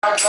Oh,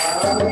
Oh,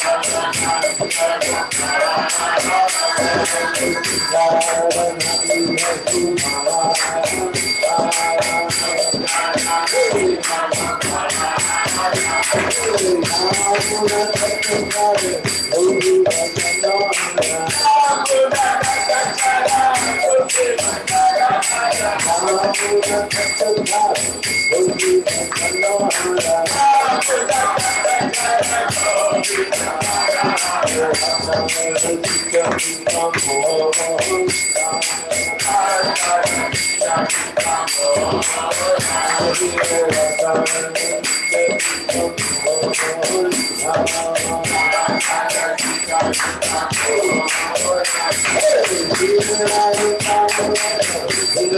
Oh, I'm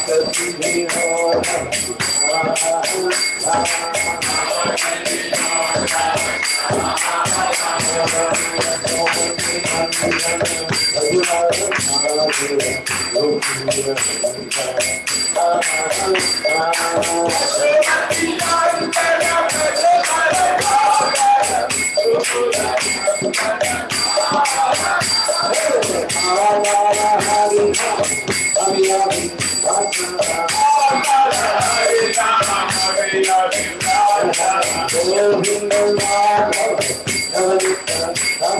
Oh,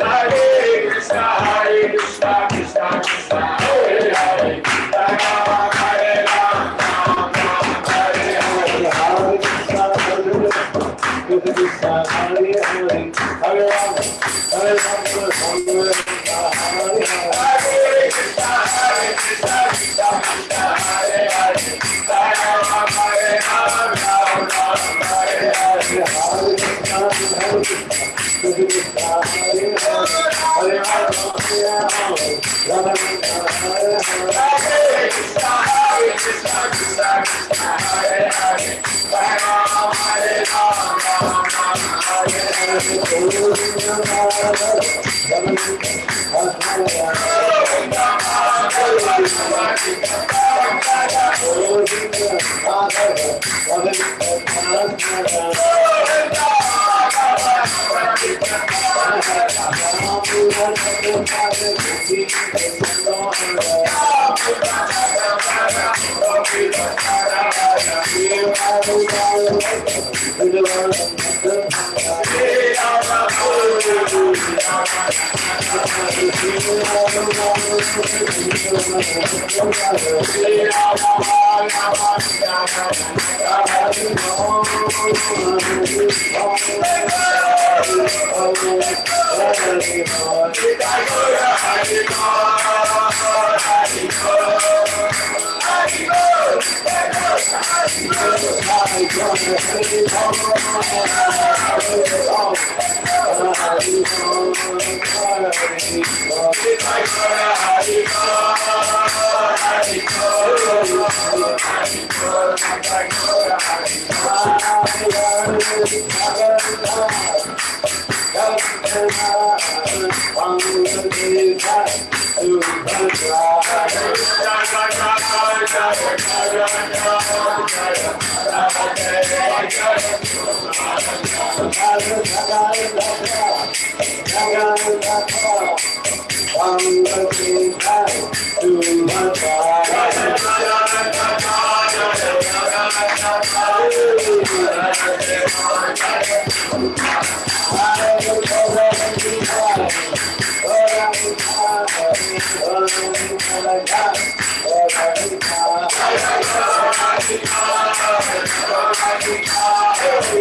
Hare Krishna, Hare Krishna, Krishna Krishna, Hare Hare, Hare Hare. Hare Hare, Hare Rama, Hare Rama, Hare Rama, Hare Hare. Krishna, Hare Krishna, Krishna Krishna, Hare Hare, Hare Rama, Hare Rama, Rama Rama, Hare Hare. Hare Krishna, Hare Krishna, Krishna Hare Hare, Hare Rama, Hare Rama, Rama Rama, Hare Hare. Hare Krishna, Hare Krishna, Krishna Krishna, Hare Hare,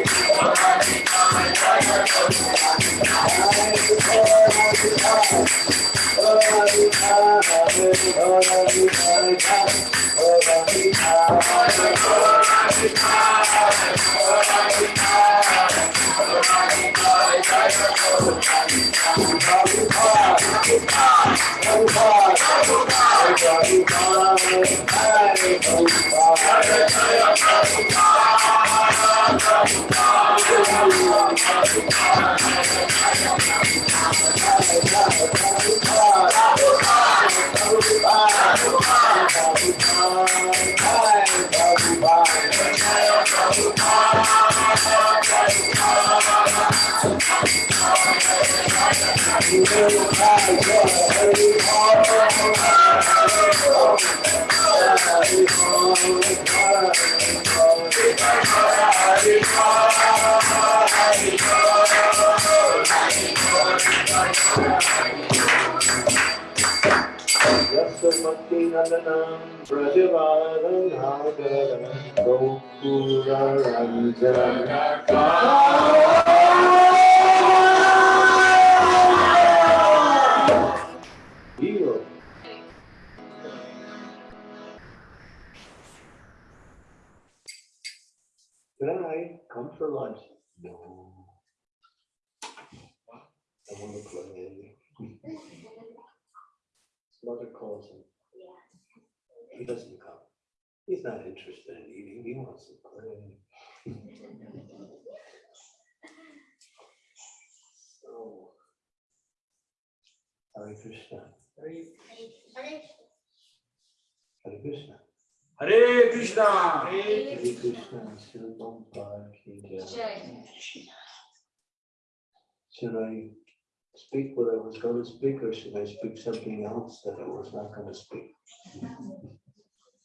Hare Rama, I come for lunch? No. I want to play. Mother calls him. He doesn't come. He's not interested in eating. He wants to play. So. Hare Krishna. Hare Krishna. Hare Krishna. Hare Krishna. Srila Prabhupada ki jai. Should I speak what I was going to speak or should I speak something else that I was not going to speak?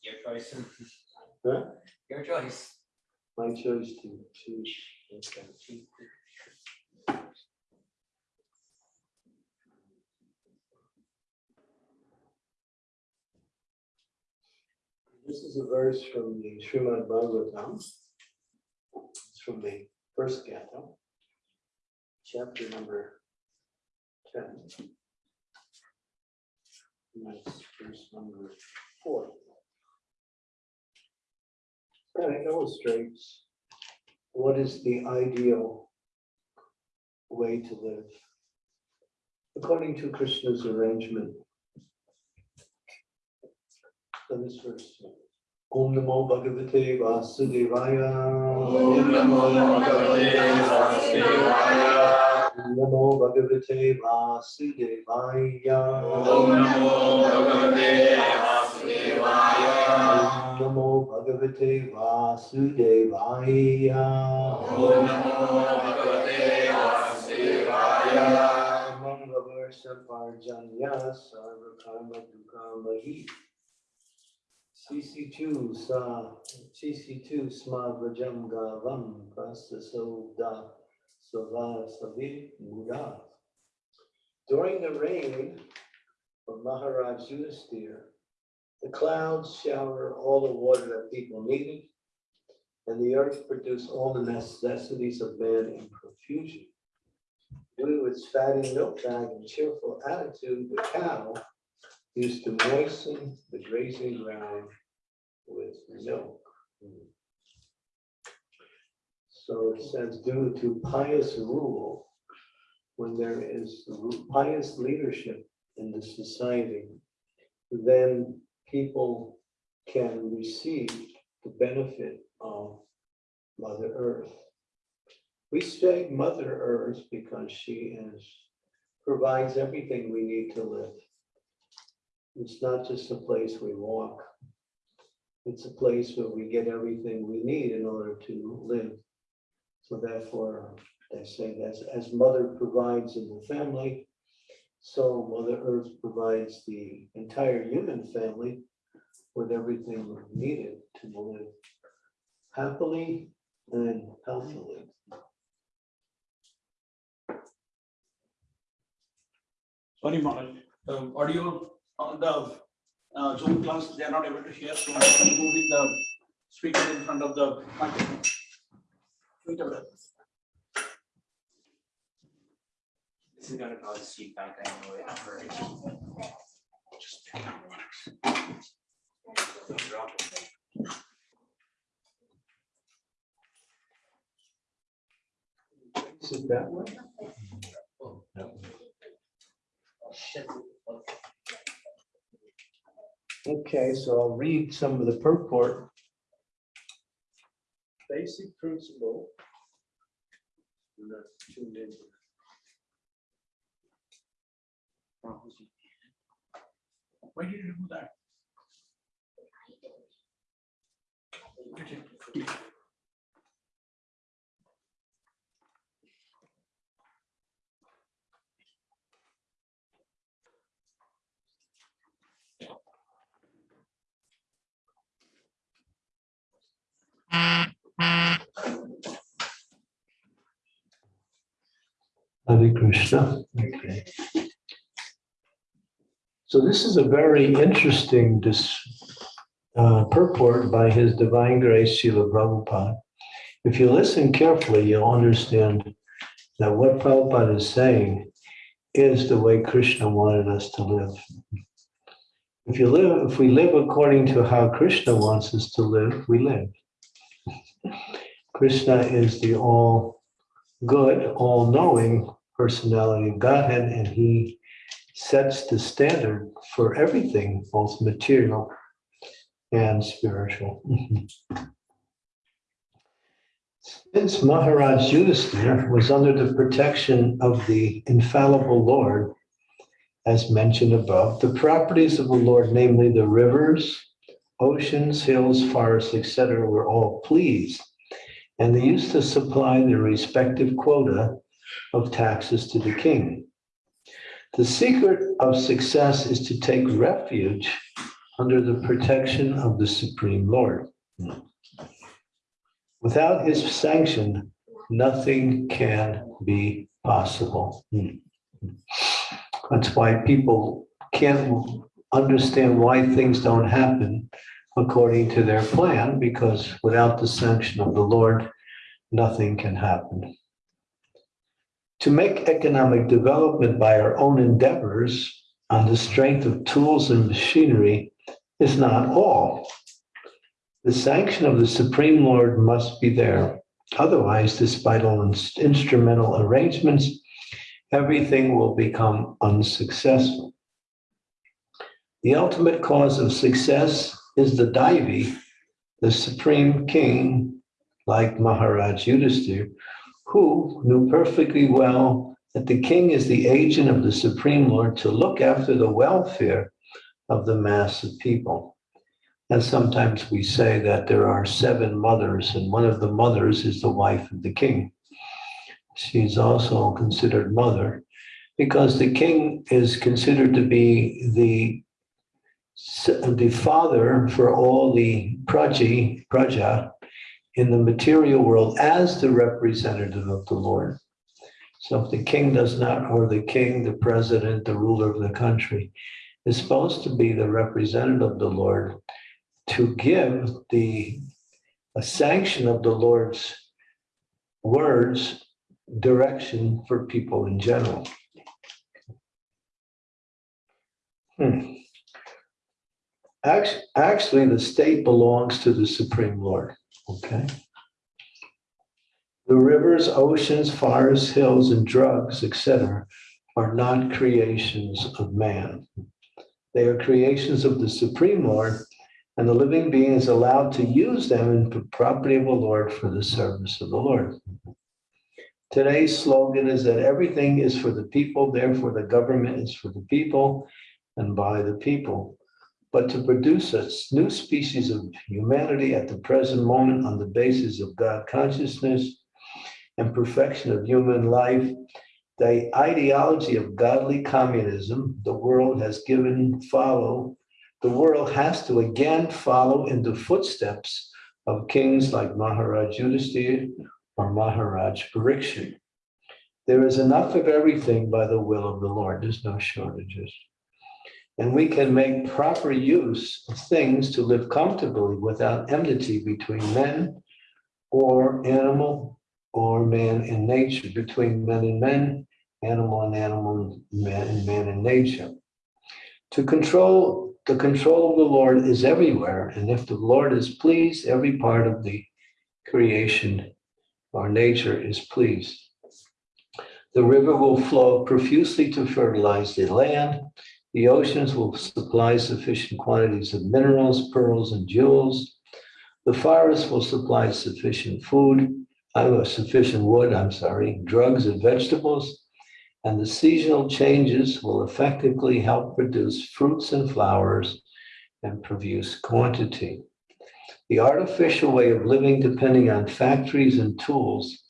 Your choice. Huh? Your choice. My choice to teach. This is a verse from the Srimad Bhagavatam. It's from the first canto, chapter number 10. And that's verse number 4 kind of illustrates what is the ideal way to live according to Krishna's arrangement. So this verse. Om Namo Bhagavate Vasudevaya. Om Namo Bhagavate Vasudevaya. Om Namo Bhagavate Vasudevaya. Om Namo Bhagavate Namo Bhagavate Vasudevaya. Om Namo Bhagavate Vasudevaya. Mangavarsa Parjanya Sarva Karma Dukamahi. CC two sa, CC two sma vrajam gavam prasta soda sava savi muda. During the reign of Maharaj Yudhisthira, the clouds shower all the water that people needed, and the earth produced all the necessities of man in profusion. Due to its fatty milk bag and cheerful attitude, the cow used to moisten the grazing ground with milk. So it says due to pious rule, when there is pious leadership in the society, then people can receive the benefit of Mother Earth. We say Mother Earth because she is, provides everything we need to live. It's not just a place we walk. It's a place where we get everything we need in order to live. So therefore, they say that as mother provides in the family, so Mother Earth provides the entire human family with everything needed to live happily and healthily. Sorry, Maharaj, the audio on the uh, Zoom class, they are not able to hear, so I'm moving the speaker in front of the microphone. Wait a minute. This is cause heard it. Just- Drop it. Is it that way? Okay, so I'll read some of the purport. Basic principle. Tuned in. Why did you do that? Hare Krishna. Okay. So this is a very interesting uh, purport by His Divine Grace Srila Prabhupada. If you listen carefully, you'll understand that what Prabhupada is saying is the way Krishna wanted us to live. If you live, if we live according to how Krishna wants us to live, we live. Krishna is the all good, all-knowing personality of Godhead, and he sets the standard for everything, both material and spiritual. Since Maharaj Yudhisthira was under the protection of the infallible Lord, as mentioned above, the properties of the Lord, namely the rivers, oceans, hills, forests, etc., were all pleased and they used to supply their respective quota of taxes to the king. The secret of success is to take refuge under the protection of the Supreme Lord. Without his sanction, nothing can be possible. That's why people can't understand why things don't happen according to their plan, because without the sanction of the Lord, nothing can happen. To make economic development by our own endeavors on the strength of tools and machinery is not all. The sanction of the Supreme Lord must be there. Otherwise, despite all instrumental arrangements, everything will become unsuccessful. The ultimate cause of success is the Daivi, the supreme king, like Maharaj Yudhisthira, who knew perfectly well that the king is the agent of the Supreme Lord to look after the welfare of the mass of people. And sometimes we say that there are seven mothers, and one of the mothers is the wife of the king. She's also considered mother because the king is considered to be the the father for all the praji, praja in the material world as the representative of the Lord. So if the king does not, or the king, the president, the ruler of the country, is supposed to be the representative of the Lord to give the sanction of the Lord's words, direction for people in general. Hmm. Actually, the state belongs to the Supreme Lord, okay? The rivers, oceans, forests, hills, and drugs, etc., are not creations of man. They are creations of the Supreme Lord, and the living being is allowed to use them in the property of the Lord for the service of the Lord. Today's slogan is that everything is for the people, therefore the government is for the people and by the people. But to produce a new species of humanity at the present moment on the basis of God consciousness and perfection of human life, the ideology of godly communism, the world has given follow, the world has to again follow in the footsteps of kings like Maharaj Yudhisthira or Maharaj Parikshit. There is enough of everything by the will of the Lord. There's no shortages. And we can make proper use of things to live comfortably without enmity between men or animal or man and nature, between men and men, animal and animal, man and man and nature. To control, the control of the Lord is everywhere. And if the Lord is pleased, every part of the creation or nature is pleased. The river will flow profusely to fertilize the land. The oceans will supply sufficient quantities of minerals, pearls, and jewels. The forests will supply sufficient food, uh, sufficient wood, I'm sorry, drugs and vegetables. And the seasonal changes will effectively help produce fruits and flowers and produce quantity. The artificial way of living depending on factories and tools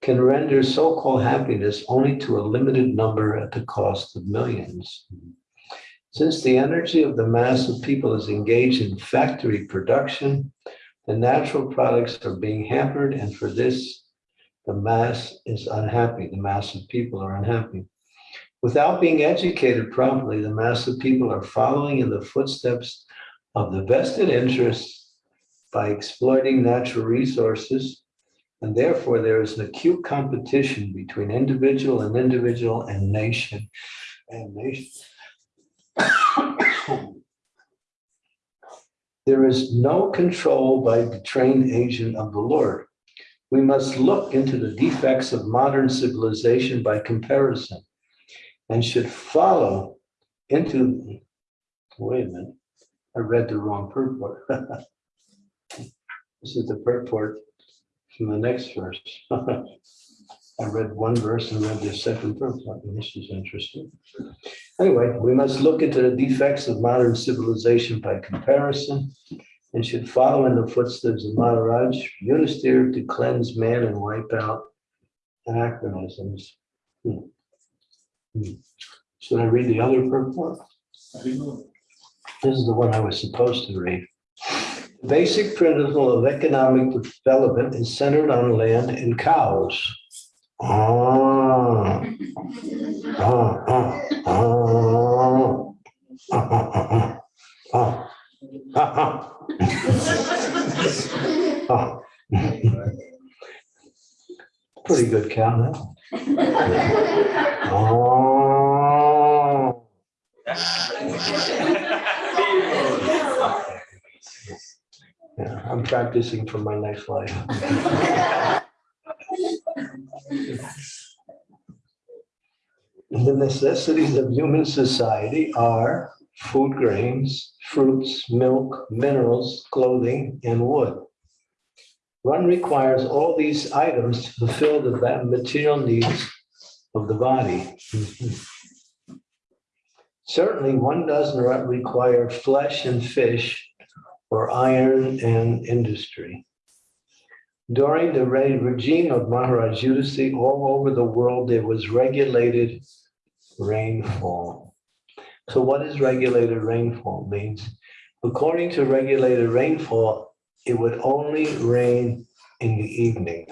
can render so-called happiness only to a limited number at the cost of millions. Since the energy of the mass of people is engaged in factory production, the natural products are being hampered, and for this, the mass is unhappy. The mass of people are unhappy. Without being educated properly, the mass of people are following in the footsteps of the vested interests by exploiting natural resources, and therefore there is an acute competition between individual and individual and nation and nation. There is no control by the trained agent of the Lord. We must look into the defects of modern civilization by comparison and should follow into, wait a minute, I read the wrong purport. This is the purport from the next verse. I read one verse and read the second verse. This is interesting. Anyway, we must look into the defects of modern civilization by comparison and should follow in the footsteps of Maharaj Yudhisthira to cleanse man and wipe out anachronisms. Hmm. Hmm. Should I read the other purport? This is the one I was supposed to read. The Basic principle of economic development is centered on land and cows. Pretty good huh? Oh. Yeah, I'm practicing for my next life. The necessities of human society are food grains, fruits, milk, minerals, clothing, and wood. One requires all these items to fulfill the material needs of the body. Certainly, one does not require flesh and fish or iron and industry. During the re- regime of Maharaj Udasi, all over the world, there was regulated rainfall. So what is regulated rainfall means? According to regulated rainfall, it would only rain in the evening.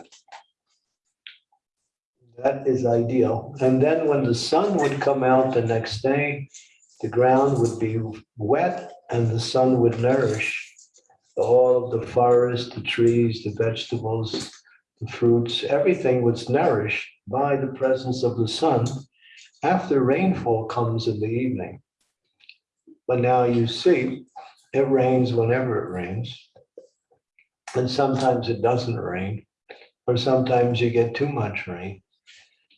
That is ideal. And then when the sun would come out the next day, the ground would be wet and the sun would nourish all of the forest, the trees, the vegetables, the fruits, everything was nourished by the presence of the sun after rainfall comes in the evening. But now you see, it rains whenever it rains. And sometimes it doesn't rain, or sometimes you get too much rain.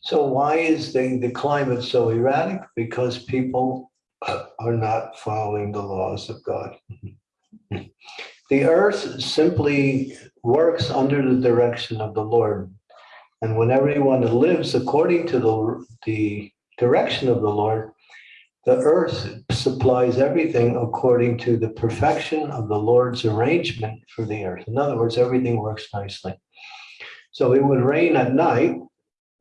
So why is the, the climate so erratic? Because people uh, are not following the laws of God. The earth simply works under the direction of the Lord. And when everyone lives according to the, the direction of the Lord, the earth supplies everything according to the perfection of the Lord's arrangement for the earth. In other words, everything works nicely. So it would rain at night,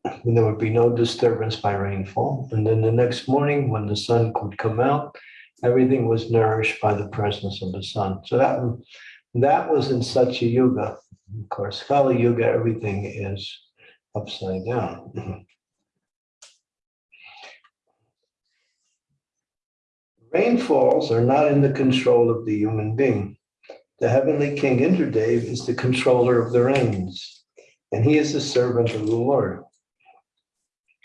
and there would be no disturbance by rainfall. And then the next morning, when the sun could come out, everything was nourished by the presence of the sun. So that, that was in such a yuga. Of course, Kali Yuga, everything is upside down. Rainfalls are not in the control of the human being. The heavenly king Indradev is the controller of the rains, and he is the servant of the Lord.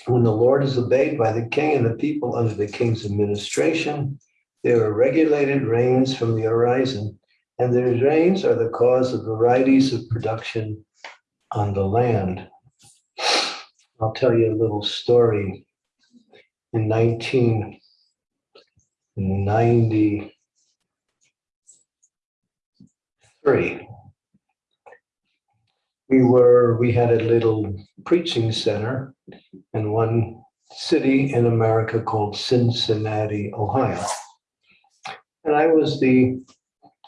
When the Lord is obeyed by the king and the people under the king's administration, there are regulated rains from the horizon, and the rains are the cause of varieties of production on the land. I'll tell you a little story. In 1993, we were, we had a little preaching center in one city in America called Cincinnati, Ohio. And I was the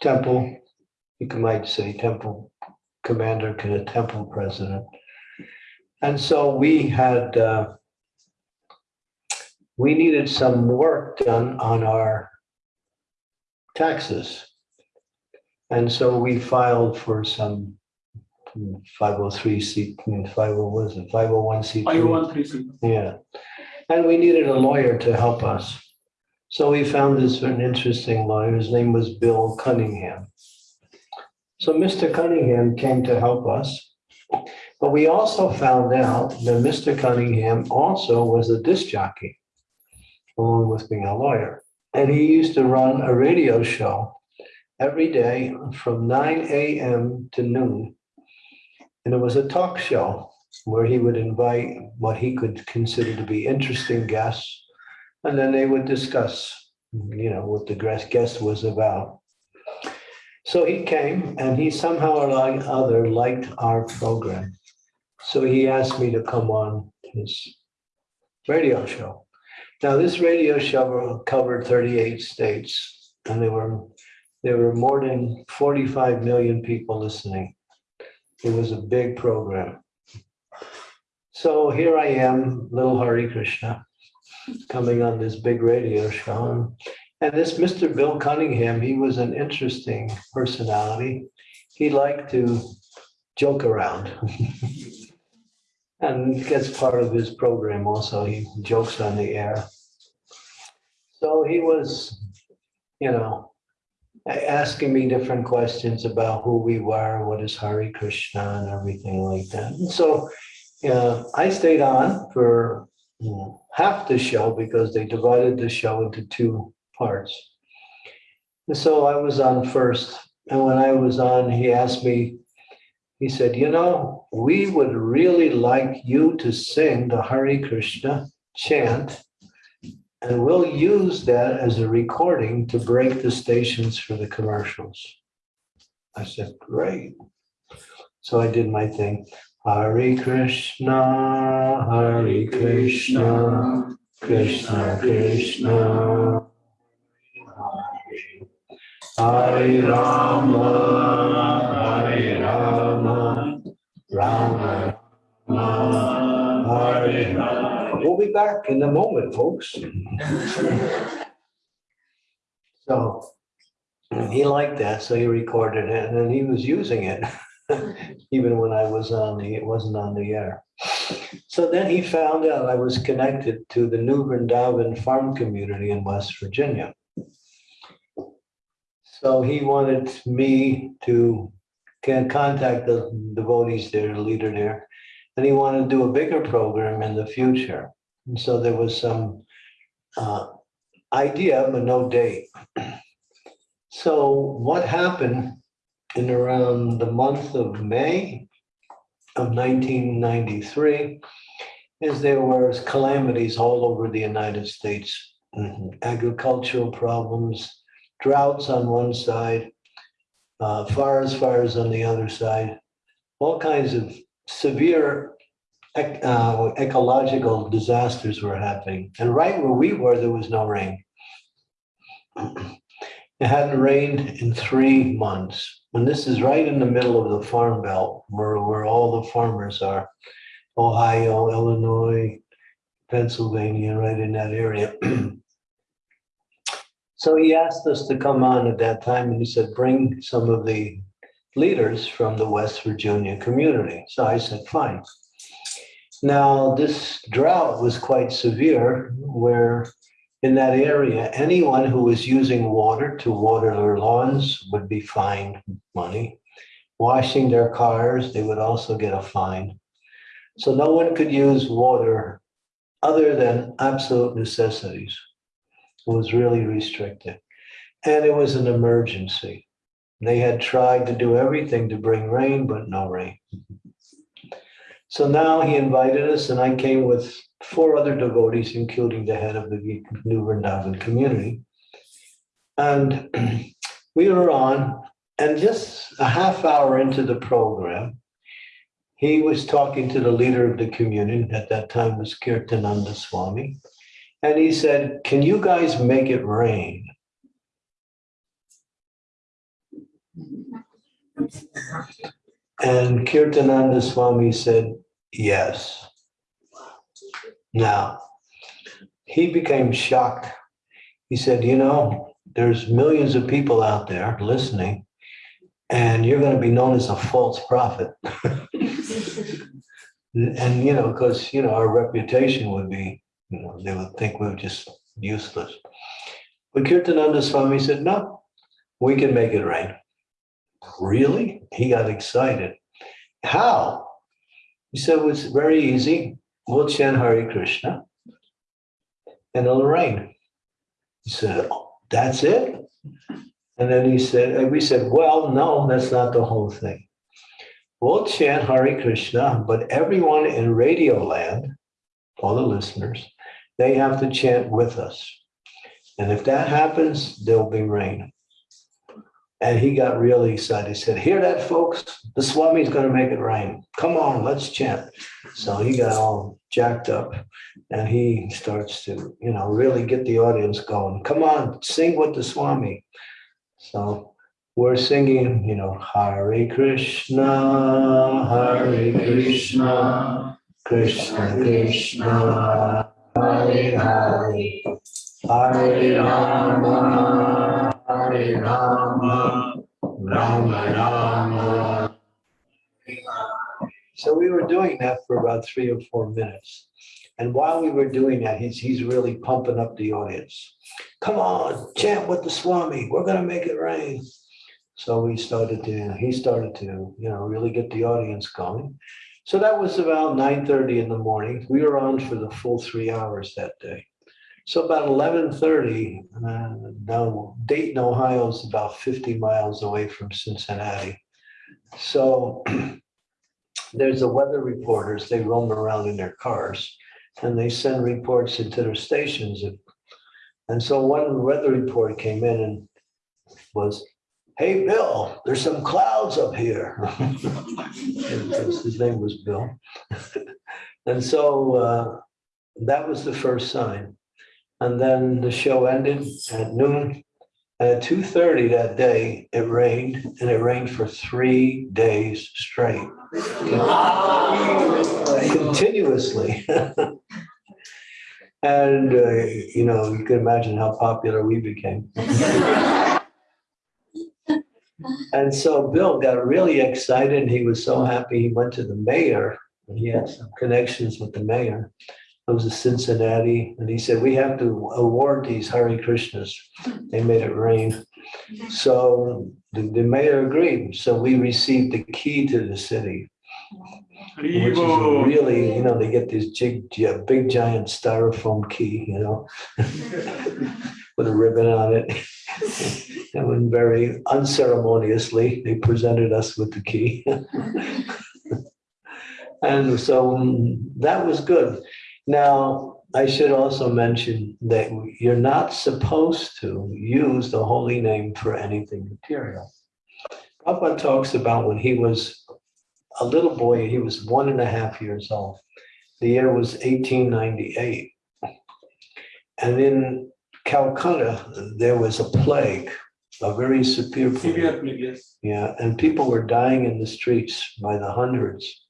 temple, you might say temple commander, kind of temple president. And so we had, uh, we needed some work done on our taxes. And so we filed for some 503 C, 50, was it, 501 C. Five one three C. Yeah, and we needed a lawyer to help us. So we found this an interesting lawyer. His name was Bill Cunningham. So Mr. Cunningham came to help us. But we also found out that Mr. Cunningham also was a disc jockey, along with being a lawyer. And he used to run a radio show every day from 9 a.m. to noon. And it was a talk show where he would invite what he could consider to be interesting guests. And then they would discuss, you know, what the guest was about. So he came and he somehow or other liked our program. So he asked me to come on his radio show. Now, this radio show covered 38 states and there were, there were more than 45 million people listening. It was a big program. So here I am, little Hare Krishna, coming on this big radio show. And this Mr. Bill Cunningham, he was an interesting personality. He liked to joke around. and gets part of his program also. He jokes on the air. So he was, you know, asking me different questions about who we were, what is Hare Krishna and everything like that. And so uh, I stayed on for mm, half the show because they divided the show into two parts. And so I was on first, and when I was on, he asked me, he said, you know, we would really like you to sing the Hare Krishna chant. And we'll use that as a recording to break the stations for the commercials. I said, great. So I did my thing. Hare Krishna, Hare Krishna, Krishna Krishna. Hare Rama, Hare Rama, Rama Rama, Hare Rama. We'll be back in a moment, folks. So he liked that, so he recorded it and he was using it. Even when I was on the, it wasn't on the air. So then he found out I was connected to the New Vrindavan farm community in West Virginia. So he wanted me to contact the devotees there, the leader there. And he wanted to do a bigger program in the future. And so there was some uh, idea, but no date. So what happened in around the month of May of 1993 is there were calamities all over the United States. Mhm. Agricultural problems, droughts on one side, uh, forest fires on the other side, all kinds of severe ec- uh, ecological disasters were happening. And right where we were, there was no rain. It hadn't rained in three months. And this is right in the middle of the farm belt where, where all the farmers are. Ohio, Illinois, Pennsylvania, right in that area. So he asked us to come on at that time and he said, bring some of the leaders from the West Virginia community. So I said, fine. Now, this drought was quite severe where in that area, anyone who was using water to water their lawns would be fined money. Washing their cars, they would also get a fine. So no one could use water other than absolute necessities. It was really restricted. And it was an emergency. They had tried to do everything to bring rain, but no rain. So now he invited us, and I came with four other devotees, including the head of the New Vrindavan community. And we were on, and just a half hour into the program, he was talking to the leader of the community, at that time was Kirtananda Swami. And he said, can you guys make it rain? And Kirtananda Swami said, yes. Now, he became shocked. He said, you know, there's millions of people out there listening, and you're going to be known as a false prophet. and, you know, because, you know, our reputation would be, you know, they would think we're just useless. But Kirtananda Swami said, no, we can make it rain. Really? He got excited. How? He said, well, it's very easy. We'll chant Hare Krishna and it'll rain. He said, "Oh, that's it? And then he said, and we said, well, no, that's not the whole thing. We'll chant Hare Krishna, but everyone in Radio Land, all the listeners, they have to chant with us. And if that happens, there'll be rain. And he got really excited. He said, hear that, folks? The Swami's going to make it rain. Come on, let's chant. So he got all jacked up and he starts to, you know, really get the audience going. Come on, sing with the Swami. So we're singing, you know, Hare Krishna, Hare Krishna, Krishna Krishna, Hare Hare, Hare Rama, Hare Rama, Rama Rama. So we were doing that for about three or four minutes. And while we were doing that, he's, he's really pumping up the audience. Come on, chant with the Swami. We're going to make it rain. So we started to, he started to, you know, really get the audience going. So that was about nine thirty in the morning. We were on for the full three hours that day. So about eleven thirty, uh, now Dayton, Ohio is about fifty miles away from Cincinnati. So there's the weather reporters, they roam around in their cars and they send reports into their stations. And so one weather report came in and was, hey, Bill, there's some clouds up here. His name was Bill. And so uh, that was the first sign. And then the show ended at noon. At two thirty that day, it rained and it rained for three days straight. Continuously. And, uh, you know, you can imagine how popular we became. And so Bill got really excited. He was so happy. He went to the mayor. He had some connections with the mayor. It was a Cincinnati, and he said, we have to award these Hare Krishnas. They made it rain. So the, the mayor agreed. So we received the key to the city, which is really, you know, they get this big, big giant styrofoam key, you know, with a ribbon on it. And when very unceremoniously, they presented us with the key. And so mm, that was good. Now, I should also mention that you're not supposed to use the holy name for anything material. Prabhupada talks about when he was a little boy, he was one and a half years old. The year was 1898. And in Calcutta, there was a plague, a very severe plague. Severe plague, yes. Yeah, and people were dying in the streets by the hundreds.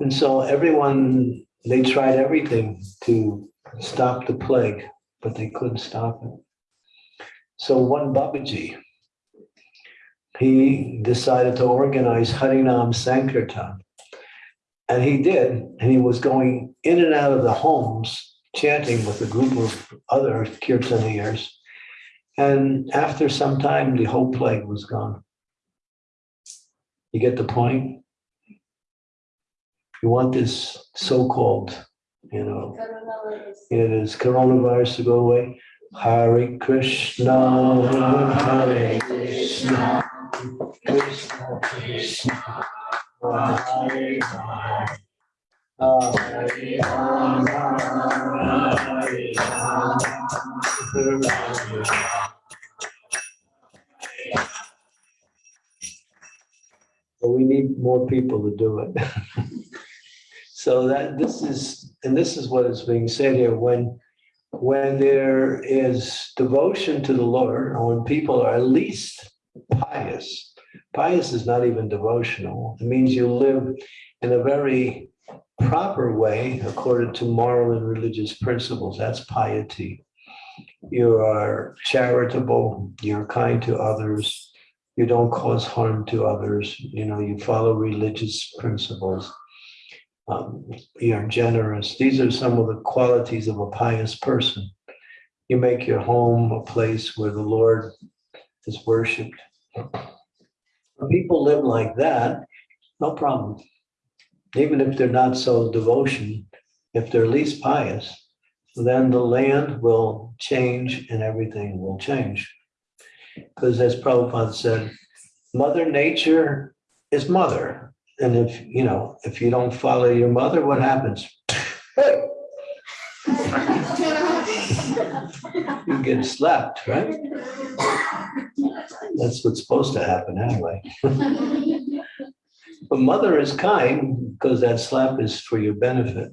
And so everyone, they tried everything to stop the plague, but they couldn't stop it. So one Babaji, he decided to organize Harinam Sankirtan. And he did, and he was going in and out of the homes chanting with a group of other kirtaniyas. And after some time, the whole plague was gone. You get the point? You want this so-called, you know, it is coronavirus to go away. Hare Krishna, Hare Krishna, Krishna Krishna, Hare Hare. Hare Rama, Hare Rama, Rama we need more people to do it. So that this is, and this is what is being said here, when, when there is devotion to the Lord, or when people are at least pious, pious is not even devotional. It means you live in a very proper way according to moral and religious principles. That's piety. You are charitable, you're kind to others, you don't cause harm to others, you know, you follow religious principles. Um, you're generous. These are some of the qualities of a pious person. You make your home a place where the Lord is worshiped. When people live like that, no problem. Even if they're not so devotion, if they're least pious, then the land will change and everything will change. Because as Prabhupada said, Mother Nature is mother. And if, you know, if you don't follow your mother, what happens? You get slapped, right? That's what's supposed to happen anyway. But mother is kind because that slap is for your benefit.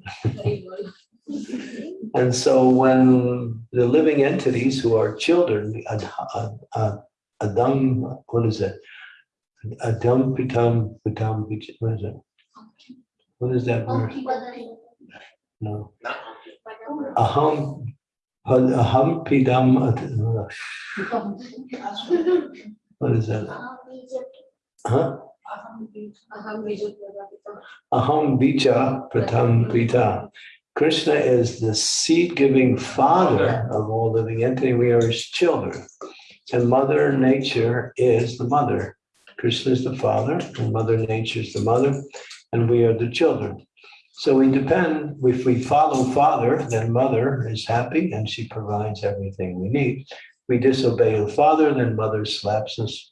And so when the living entities who are children, ad- ad- ad- Adam, what is it? Adam pitam pitam, what is it? What is that word? No. Aham, aham pidam, what is that? Huh? Aham bija pratam pita. Krishna is the seed-giving father of all living entity. We are his children. And Mother Nature is the mother. Krishna is the father and Mother Nature is the mother. and we are the children. So we depend, if we follow father, then mother is happy and she provides everything we need. We disobey the father, then mother slaps us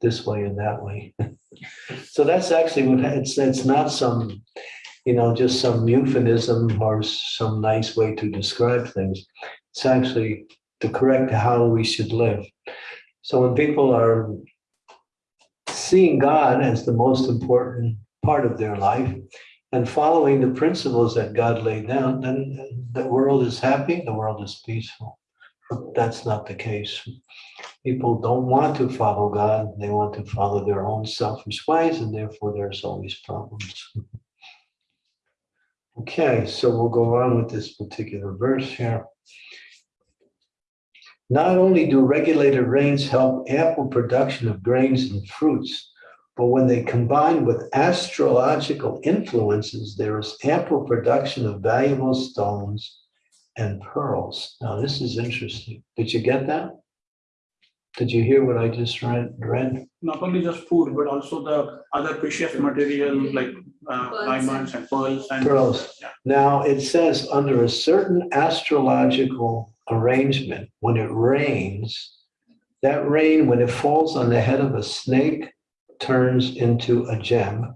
this way and that way. So that's actually what, it's, it's not some, you know, just some euphemism or some nice way to describe things. It's actually the correct how we should live. So when people are seeing God as the most important part of their life and following the principles that God laid down, then the world is happy, the world is peaceful. But that's not the case. People don't want to follow God, they want to follow their own selfish ways, and therefore there's always problems. Okay, so we'll go on with this particular verse here. Not only do regulated rains help ample production of grains and fruits, but when they combine with astrological influences, there is ample production of valuable stones and pearls. Now, this is interesting. Did you get that? Did you hear what I just read? read? Not only just food, but also the other precious material like uh, diamonds and pearls and. Pearls. Yeah. Now, it says under a certain astrological arrangement, when it rains, that rain, when it falls on the head of a snake, turns into a gem.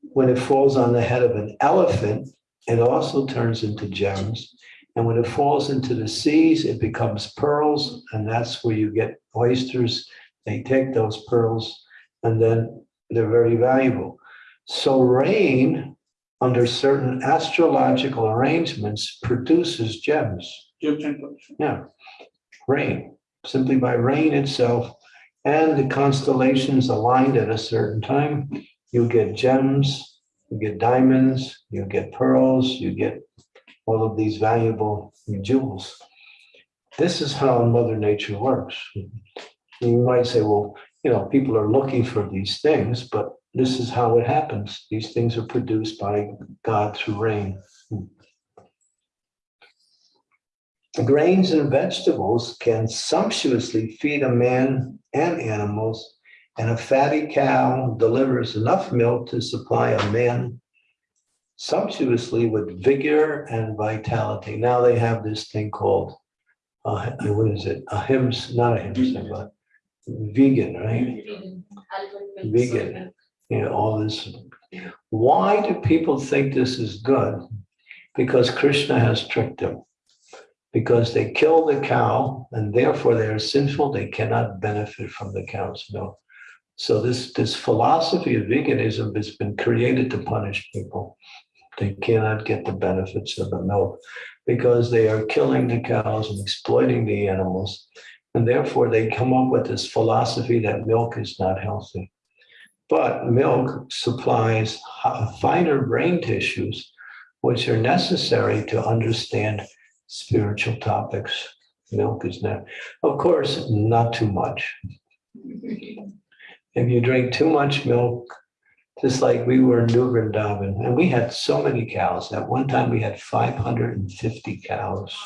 When it falls on the head of an elephant, it also turns into gems. And when it falls into the seas, it becomes pearls, and that's where you get oysters. They take those pearls, and then they're very valuable. So rain, under certain astrological arrangements, produces gems. And. Yeah, rain, simply by rain itself and the constellations aligned at a certain time, you get gems, you get diamonds, you get pearls, you get all of these valuable jewels. This is how Mother Nature works. You might say, well, you know, people are looking for these things, but this is how it happens. These things are produced by God through rain. Grains and vegetables can sumptuously feed a man and animals, and a fatty cow delivers enough milk to supply a man sumptuously with vigor and vitality. Now they have this thing called, uh, what is it? Ahimsa, not ahimsa, but vegan, right? Vegan. You know, all this. Why do people think this is good? Because Krishna has tricked them because they kill the cow and therefore they are sinful, they cannot benefit from the cow's milk. So this, this philosophy of veganism has been created to punish people. They cannot get the benefits of the milk because they are killing the cows and exploiting the animals. And therefore they come up with this philosophy that milk is not healthy. But milk supplies finer brain tissues, which are necessary to understand spiritual topics. Milk is not, of course, not too much. If you drink too much milk, just like we were in New Vrindavan, and we had so many cows. At one time, we had 550 cows.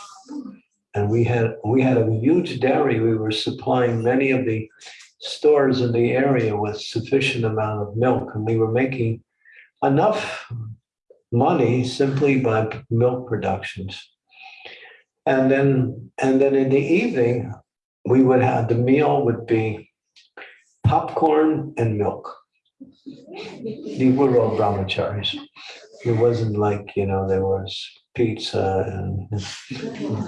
And we had we had a huge dairy. We were supplying many of the stores in the area with sufficient amount of milk, and we were making enough money simply by milk productions. And then, and then in the evening, we would have, the meal would be popcorn and milk. These were all brahmacharis. It wasn't like, you know, there was pizza and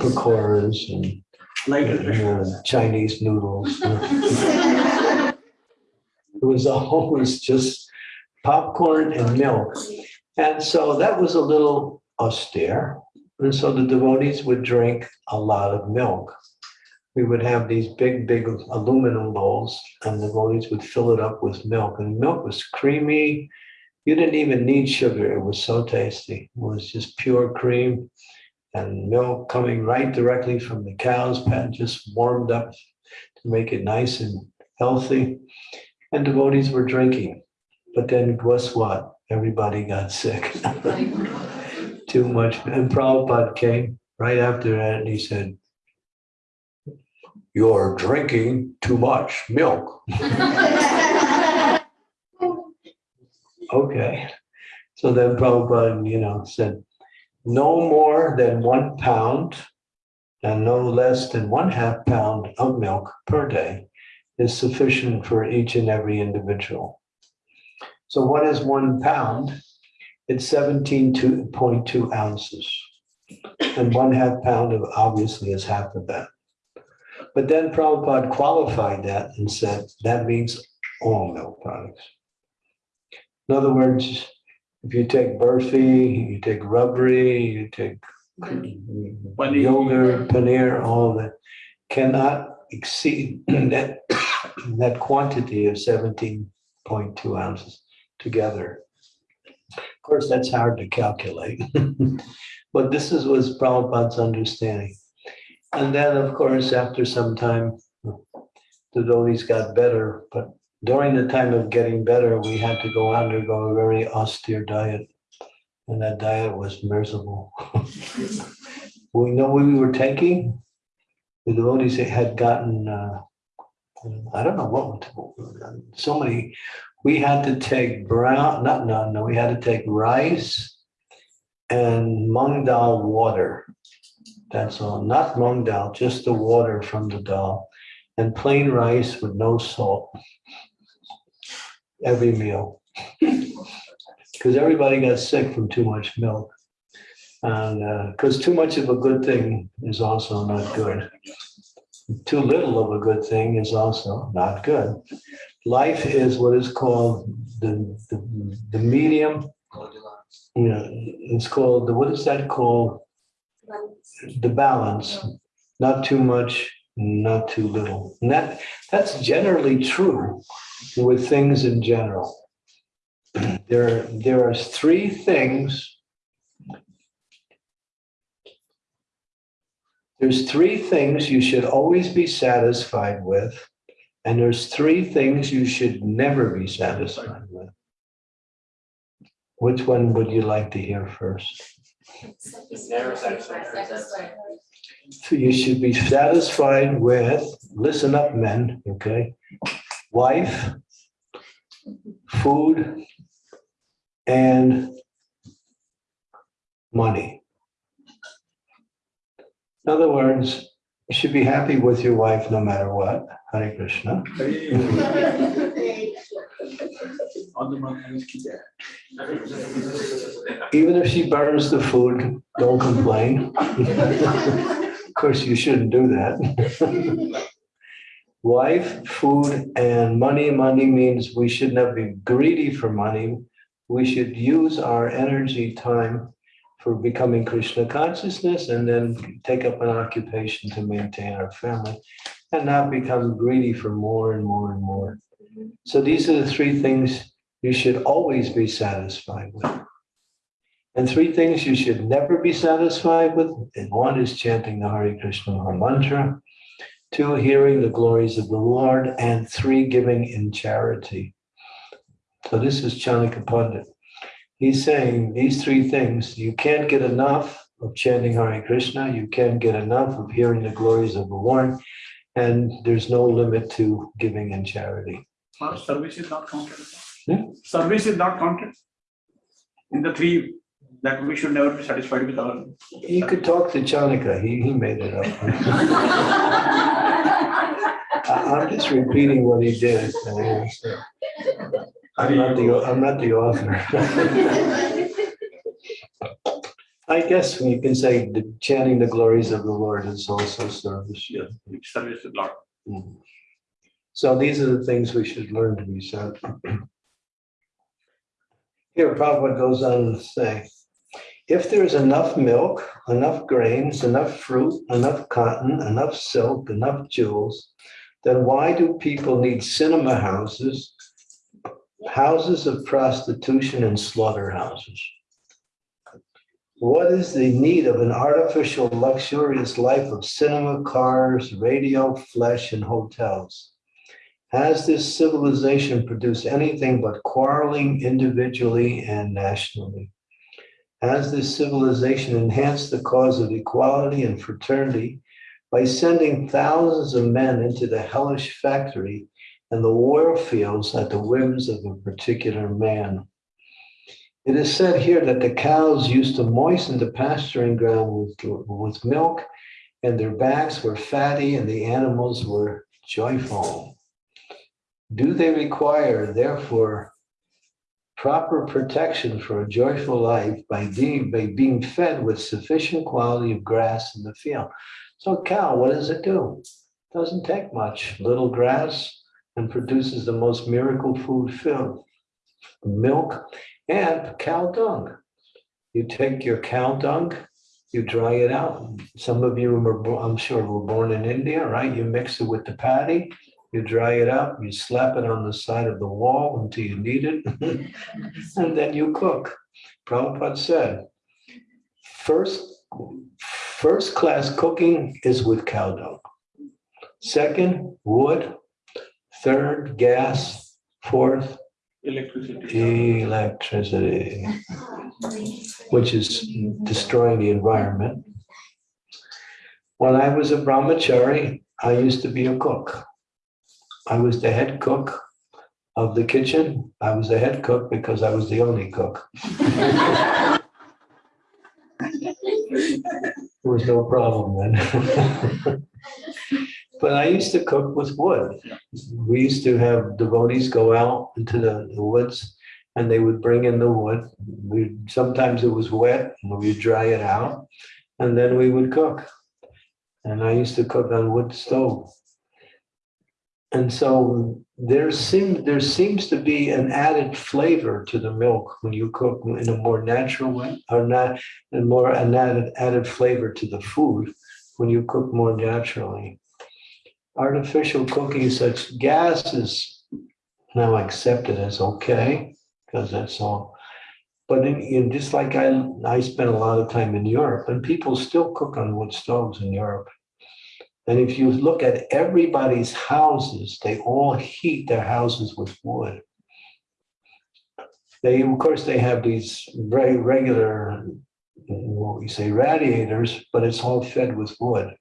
pakoras and Light you refreshment. Chinese noodles. It was always just popcorn and milk. And so that was a little austere. And so the devotees would drink a lot of milk. We would have these big, big aluminum bowls and the devotees would fill it up with milk and milk was creamy. You didn't even need sugar. It was so tasty. It was just pure cream and milk coming right directly from the cow's pen, just warmed up to make it nice and healthy. And devotees were drinking. But then guess what? Everybody got sick. Too much. And Prabhupada came right after that and he said, You're drinking too much milk. Okay. So then Prabhupada, you know, said, no more than one pound and no less than one half pound of milk per day is sufficient for each and every individual. So what is one pound? It's seventeen point two ounces. And one half pound of obviously is half of that. But then Prabhupada qualified that and said, that means all milk products. In other words, if you take burfi, you take rabri, you take yogurt, paneer, all of that, cannot exceed that, that quantity of seventeen point two ounces together. Of course, that's hard to calculate, but this is was Prabhupada's understanding. And then, of course, after some time, the devotees got better, but during the time of getting better, we had to go undergo a very austere diet. And that diet was miserable. We know we were taking. The devotees had gotten, uh, I don't know what, so many, we had to take brown, not, no, no, we had to take rice and mung dal water. That's all, not mung dal, just the water from the dal and plain rice with no salt. Every meal. Because everybody got sick from too much milk. And uh, because too much of a good thing is also not good. Too little of a good thing is also not good. Life is what is called the, the, the medium, know, it's called, the what is that called? The balance, not too much, not too little. And that, that's generally true with things in general. There, there are three things There's three things you should always be satisfied with, and there's three things you should never be satisfied with. Which one would you like to hear first? Never satisfied. So you should be satisfied with, listen up, men, okay? Wife, food, and money. In other words, you should be happy with your wife no matter what. Hare Krishna. Even if she burns the food, don't complain. Of course, you shouldn't do that. Wife, food, and money. Money means we should not be greedy for money. We should use our energy, time for becoming Krishna consciousness and then take up an occupation to maintain our family and not become greedy for more and more and more. So these are the three things you should always be satisfied with. And three things you should never be satisfied with. And one is chanting the Hare Krishna mantra. Two, hearing the glories of the Lord. And three, giving in charity. So this is Chanakya Pandit. He's saying these three things, you can't get enough of chanting Hare Krishna, you can't get enough of hearing the glories of the Lord, and there's no limit to giving in charity. Service is not counted. Hmm? Service is not counted. In the three that we should never be satisfied with our. You could talk to Chanakya, he, he made it up. I- I'm just repeating what he did. I'm not the, I'm not the author. I guess you can say the chanting the glories of the Lord is also service. Yes, service is not. Mm. So these are the things we should learn to be said. Here, Prabhupada goes on to say, if there's enough milk, enough grains, enough fruit, enough cotton, enough silk, enough jewels, then why do people need cinema houses, houses of prostitution and slaughterhouses? What is the need of an artificial luxurious life of cinema, cars, radio, flesh, and hotels? Has this civilization produced anything but quarreling individually and nationally? Has this civilization enhanced the cause of equality and fraternity by sending thousands of men into the hellish factory and the war fields at the whims of a particular man? It is said here that the cows used to moisten the pasturing ground with, with milk, and their backs were fatty, and the animals were joyful. Do they require, therefore, proper protection for a joyful life by being, by being fed with sufficient quality of grass in the field? So cow, what does it do? Doesn't take much, little grass, and produces the most miracle food film, milk and cow dung. You take your cow dung, you dry it out. Some of you I'm sure, were born in India, right? You mix it with the patty, you dry it up, you slap it on the side of the wall until you need it, and then you cook. Prabhupada said, first, first class cooking is with cow dung. Second, wood. Third, gas. Fourth, Electricity. electricity, which is destroying the environment. When I was a brahmachari, I used to be a cook. I was the head cook of the kitchen. I was the head cook because I was the only cook. There was no problem then. But I used to cook with wood. We used to have devotees go out into the the woods and they would bring in the wood. We, sometimes it was wet and we'd dry it out and then we would cook. And I used to cook on wood stove. And so there seems, there seems to be an added flavor to the milk when you cook in a more natural way or not, and more an added, added flavor to the food when you cook more naturally. Artificial cooking such gas is now accepted as okay, because that's all. But in, in just like I, I spent a lot of time in Europe and people still cook on wood stoves in Europe. And if you look at everybody's houses, they all heat their houses with wood. They, of course, they have these very regular, what we say radiators, but it's all fed with wood.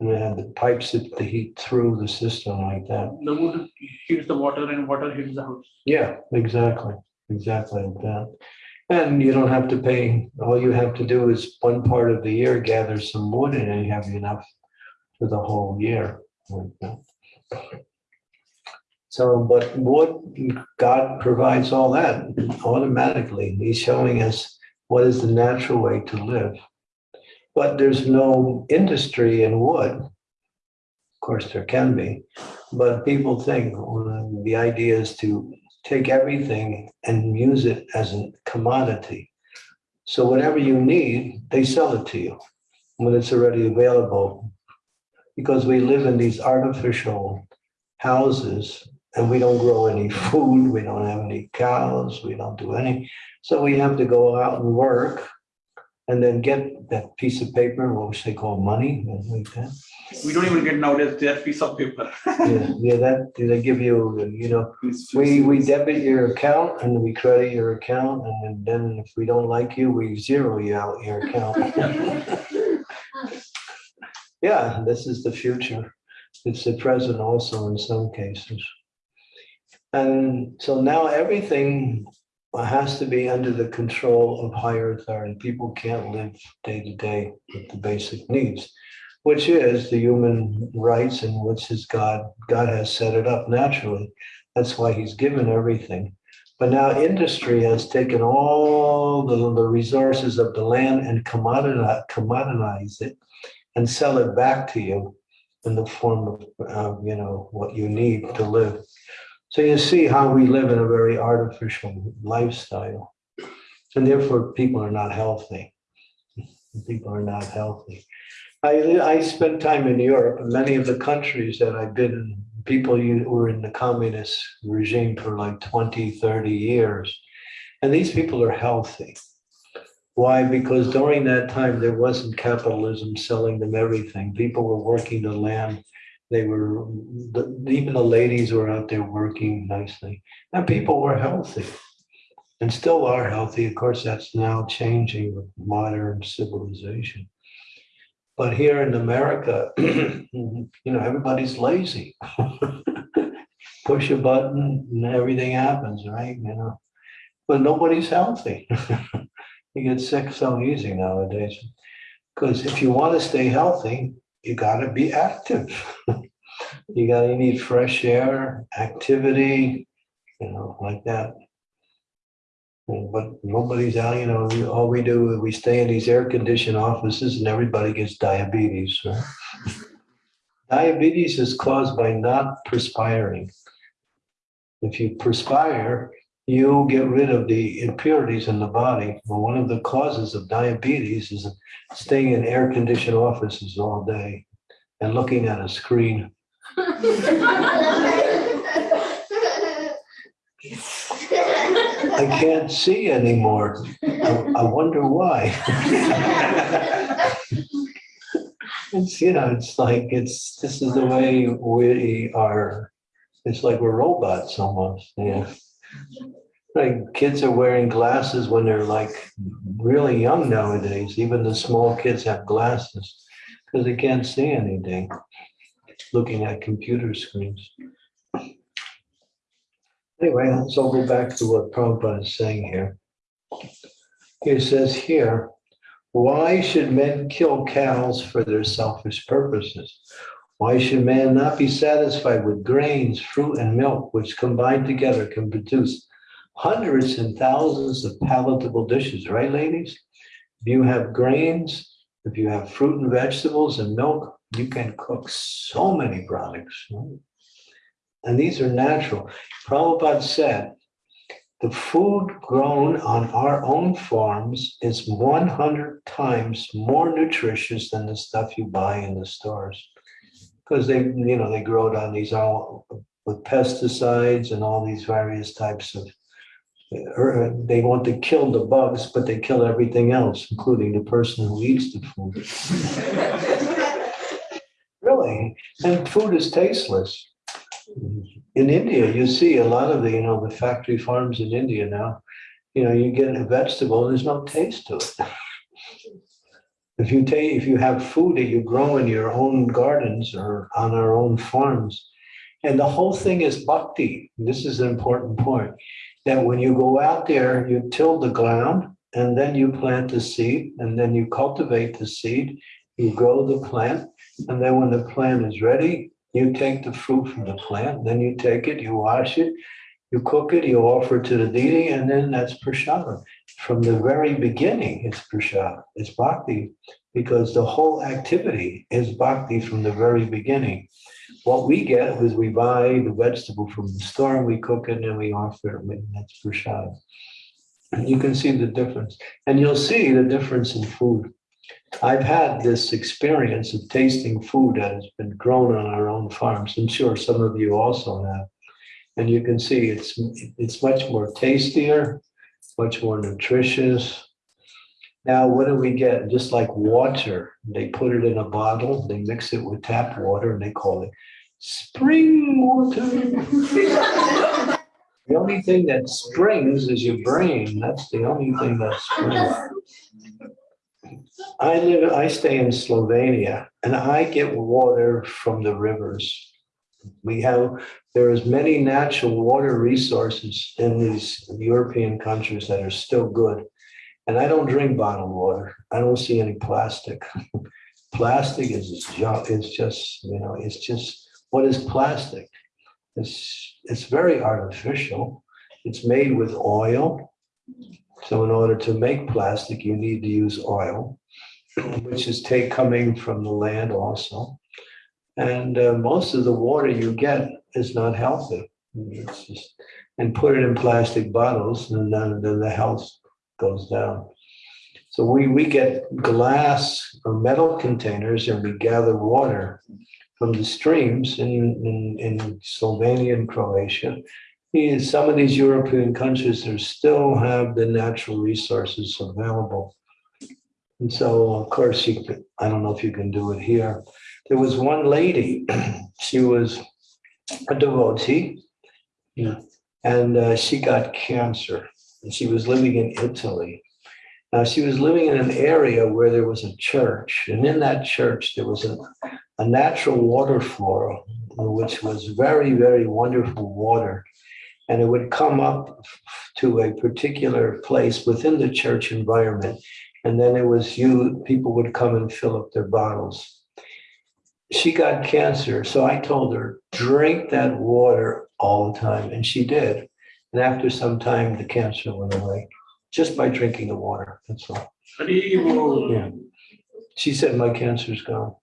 And they had the pipes that they heat through the system like that. The wood heats the water and water heats the house. Yeah, exactly, exactly like that. And you don't have to pay, all you have to do is one part of the year, gather some wood and you have enough for the whole year. So, but wood, God provides all that automatically. He's showing us what is the natural way to live. But there's no industry in wood. Of course, there can be, but people think oh, well, the idea is to take everything and use it as a commodity. So whatever you need, they sell it to you when it's already available. Because we live in these artificial houses and we don't grow any food, we don't have any cows, we don't do any. So we have to go out and work and then get that piece of paper, which they call money, like that. We don't even get nowadays that piece of paper. Yeah, yeah, that, they give you, you know, we, we debit your account and we credit your account, and then if we don't like you, we zero you out your account. Yeah, this is the future. It's the present also in some cases. And so now everything has to be under the control of higher authority. People can't live day to day with the basic needs, which is the human rights and which is God. God has set it up naturally. That's why he's given everything. But now industry has taken all the, the resources of the land and commoditize, it and sell it back to you in the form of, uh, you know, what you need to live. So you see how we live in a very artificial lifestyle. And therefore, people are not healthy. People are not healthy. I, I spent time in Europe, many of the countries that I've been in, people were in the communist regime for like 20, 30 years. And these people are healthy. Why? Because during that time, there wasn't capitalism selling them everything. People were working the land. They were, the- even the ladies were out there working nicely and people were healthy. And still are healthy. Of course, that's now changing with modern civilization. But here in America, you know, everybody's lazy. Push a button and everything happens, right? You know, but nobody's healthy. You get sick so easy nowadays. Because if you want to stay healthy, you gotta be active. You gotta, need fresh air, activity, you know, like that. But nobody's out, you know, all we do is we stay in these air conditioned offices and everybody gets diabetes. right? Diabetes is caused by not perspiring. If you perspire, you get rid of the impurities in the body. Well, one of the causes of diabetes is staying in air conditioned offices all day and looking at a screen. I can't see anymore. I, I wonder why. It's, you know, it's like, it's, this is the way we are, it's like we're robots almost, yeah. Like kids are wearing glasses when they're like really young nowadays. Even the small kids have glasses because they can't see anything, looking at computer screens. Anyway, let's all go back to what Prabhupada is saying here. He says here, why should men kill cows for their selfish purposes? Why should man not be satisfied with grains, fruit, and milk, which combined together can produce hundreds and thousands of palatable dishes, right, ladies? If you have grains, if you have fruit and vegetables and milk, you can cook so many products. right? And these are natural. Prabhupada said, the food grown on our own farms is 100 times more nutritious than the stuff you buy in the stores. Because they, you know, they grow it on these all with pesticides and all these various types of, or uh, they want to kill the bugs, but they kill everything else, including the person who eats the food. Really, and food is tasteless. In India, you see a lot of the, you know, the factory farms in India now, you know, you get a vegetable, and there's no taste to it. If you take, if you have food that you grow in your own gardens or on our own farms, and the whole thing is bhakti, this is an important point, that when you go out there, you till the ground, and then you plant the seed, and then you cultivate the seed, you grow the plant, and then when the plant is ready, you take the fruit from the plant, then you take it, you wash it, you cook it, you offer it to the deity, and then that's prasada. From the very beginning, it's prasada, it's bhakti, because the whole activity is bhakti from the very beginning. What we get is we buy the vegetable from the store, and we cook it, and we offer it, and that's prasada. You can see the difference, and you'll see the difference in food. I've had this experience of tasting food that has been grown on our own farms. I'm sure some of you also have. And you can see it's, it's much more tastier, much more nutritious. Now, what do we get? Just like water, they put it in a bottle, they mix it with tap water and they call it spring water. The only thing that springs is your brain. That's the only thing that springs. I live, I stay in Slovenia and I get water from the rivers. We have, there is many natural water resources in these European countries that are still good. And I don't drink bottled water. I don't see any plastic. Plastic is just, it's just, you know, it's just, what is plastic? It's, it's very artificial. It's made with oil. So in order to make plastic, you need to use oil, which is take coming from the land also. And uh, most of the water you get is not healthy. Just, and put it in plastic bottles and then, then the health goes down. So we, we get glass or metal containers and we gather water from the streams in, in, in Slovenia and Croatia. In some of these European countries, they still have the natural resources available. And so, of course, you could, I don't know if you can do it here. There was one lady, she was a devotee, yeah, and uh, she got cancer. And she was living in Italy. Now, she was living in an area where there was a church, and in that church, there was a, a natural waterfall, which was very, very wonderful water. And it would come up to a particular place within the church environment. And then it was you, people would come and fill up their bottles. She got cancer, so I told her, drink that water all the time, and she did. And after some time, the cancer went away, just by drinking the water, that's all. Yeah. She said, my cancer's gone.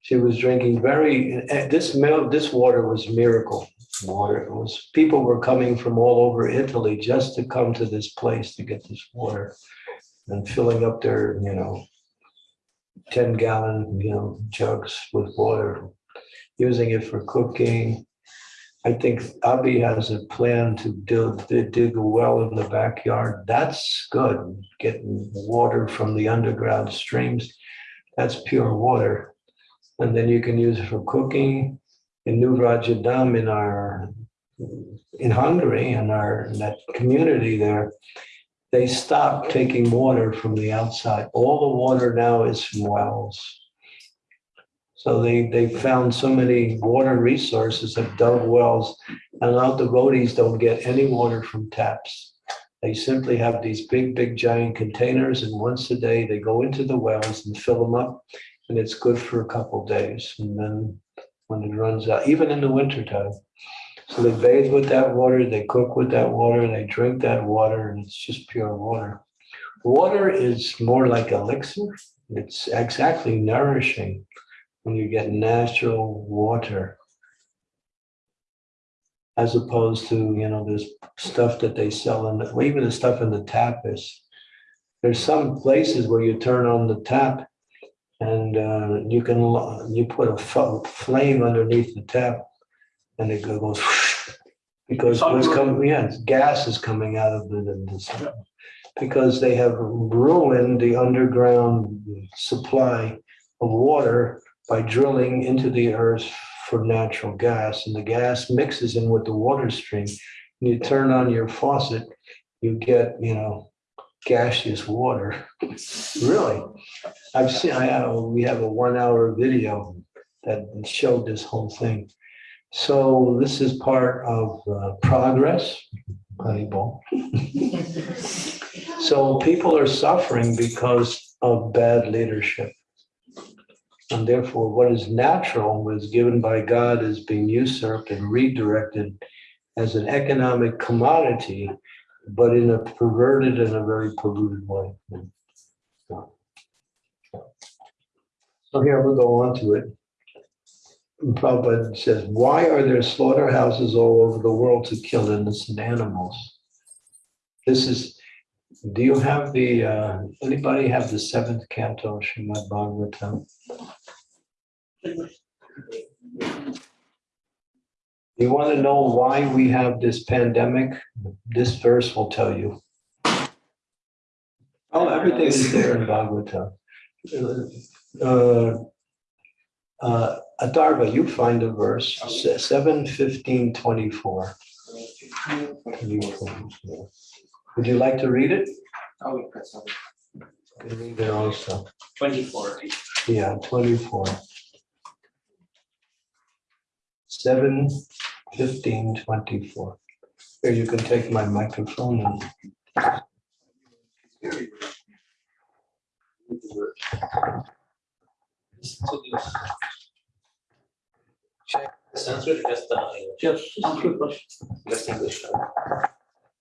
She was drinking very, eh, this milk, this water was miracle water. It was, people were coming from all over Italy just to come to this place to get this water. And filling up their, you know, ten gallon, you know, jugs with water, using it for cooking. I think Abby has a plan to dig, dig a well in the backyard. That's good, getting water from the underground streams. That's pure water. And then you can use it for cooking. In New Vrajadham in our, in Hungary, in our, in that community there, they stopped taking water from the outside. All the water now is from wells. So they, they found so many water resources, have dug wells, and now devotees don't get any water from taps. They simply have these big, big giant containers, and once a day they go into the wells and fill them up, and it's good for a couple days. And then when it runs out, even in the wintertime. So they bathe with that water, they cook with that water, they drink that water, and it's just pure water. Water is more like elixir. It's exactly nourishing when you get natural water. As opposed to, you know, this stuff that they sell in the, well, even the stuff in the tap is. There's some places where you turn on the tap and uh, you can, you put a flame underneath the tap and it goes because what's coming, yeah, gas is coming out of the, the- the- because they have ruined the underground supply of water by drilling into the earth for natural gas and the gas mixes in with the water stream. When you turn on your faucet, you get, you know, gaseous water. Really? I've seen, I have, we have a one hour video that showed this whole thing. So this is part of uh, progress. So people are suffering because of bad leadership. And therefore, what is natural was given by God is being usurped and redirected as an economic commodity, but in a perverted and a very polluted way. So here we'll go on to it. Prabhupada says, why are there slaughterhouses all over the world to kill innocent animals? This is, do you have the, uh, anybody have the seventh canto of Srimad Bhagavatam? You want to know why we have this pandemic? This verse will tell you. Oh, everything is there in Bhagavatam. Uh, uh, Atharva, you find a verse, se- seven fifteen twenty-four. Would you like to read it? Oh, we put some You can read it also. twenty-four, right? Yeah, twenty-four. Seven fifteen twenty-four. Here, you can take my microphone and. Sanskrit, just the English. Yes, Sanskrit first. Just English.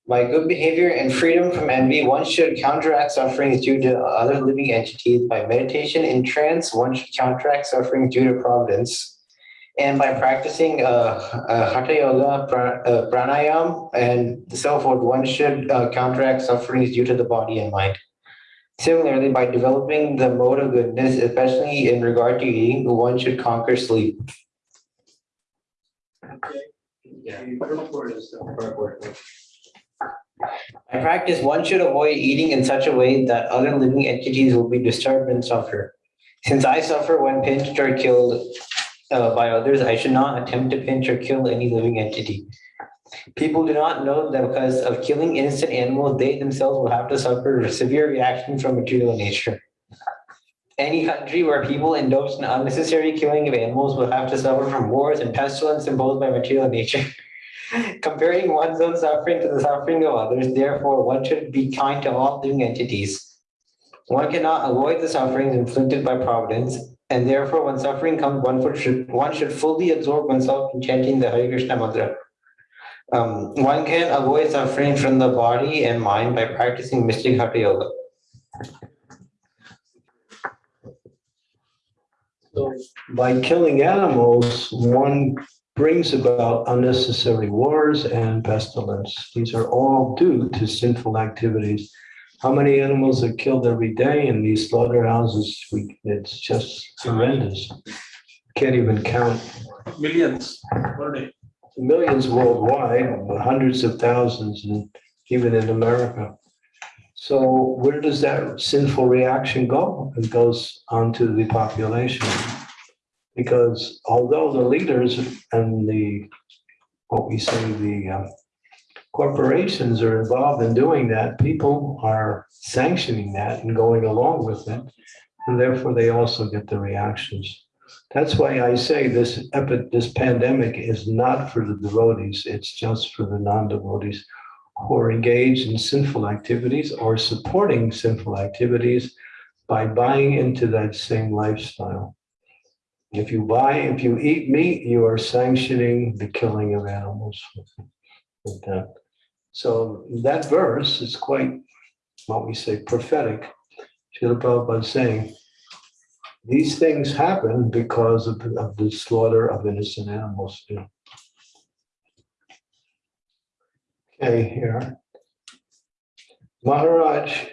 By good behavior and freedom from envy, one should counteract sufferings due to other living entities. By meditation in trance, one should counteract suffering due to providence. And by practicing uh, uh, Hatha Yoga, pra- uh, pranayam, and so forth, one should uh, counteract sufferings due to the body and mind. Similarly, by developing the mode of goodness, especially in regard to eating, one should conquer sleep. Yeah. By practice, one should avoid eating in such a way that other living entities will be disturbed and suffer. Since I suffer when pinched or killed uh, by others, I should not attempt to pinch or kill any living entity. People do not know that because of killing innocent animals, they themselves will have to suffer severe reaction from material nature. Any country where people indulge in unnecessary killing of animals will have to suffer from wars and pestilence imposed by material nature. Comparing one's own suffering to the suffering of others, therefore, one should be kind to all living entities. One cannot avoid the sufferings inflicted by providence, and therefore, when suffering comes, one should, one should fully absorb oneself in chanting the Hare Krishna mantra. Um, one can avoid suffering from the body and mind by practicing mystic hatha yoga. So by killing animals, one brings about unnecessary wars and pestilence. These are all due to sinful activities. How many animals are killed every day in these slaughterhouses? We, it's just horrendous. Can't even count. Millions per day. Millions worldwide, hundreds of thousands, and even in America. So where does that sinful reaction go? It goes onto the population. Because although the leaders and the, what we say, the uh, corporations are involved in doing that, people are sanctioning that and going along with it. And therefore, they also get the reactions. That's why I say this epi, this pandemic is not for the devotees, it's just for the non-devotees who are engaged in sinful activities or supporting sinful activities by buying into that same lifestyle. If you buy, if you eat meat, you are sanctioning the killing of animals. So that verse is quite, what we say, prophetic. Srila Prabhupada saying, these things happen because of, of the slaughter of innocent animals. Okay, here. Maharaj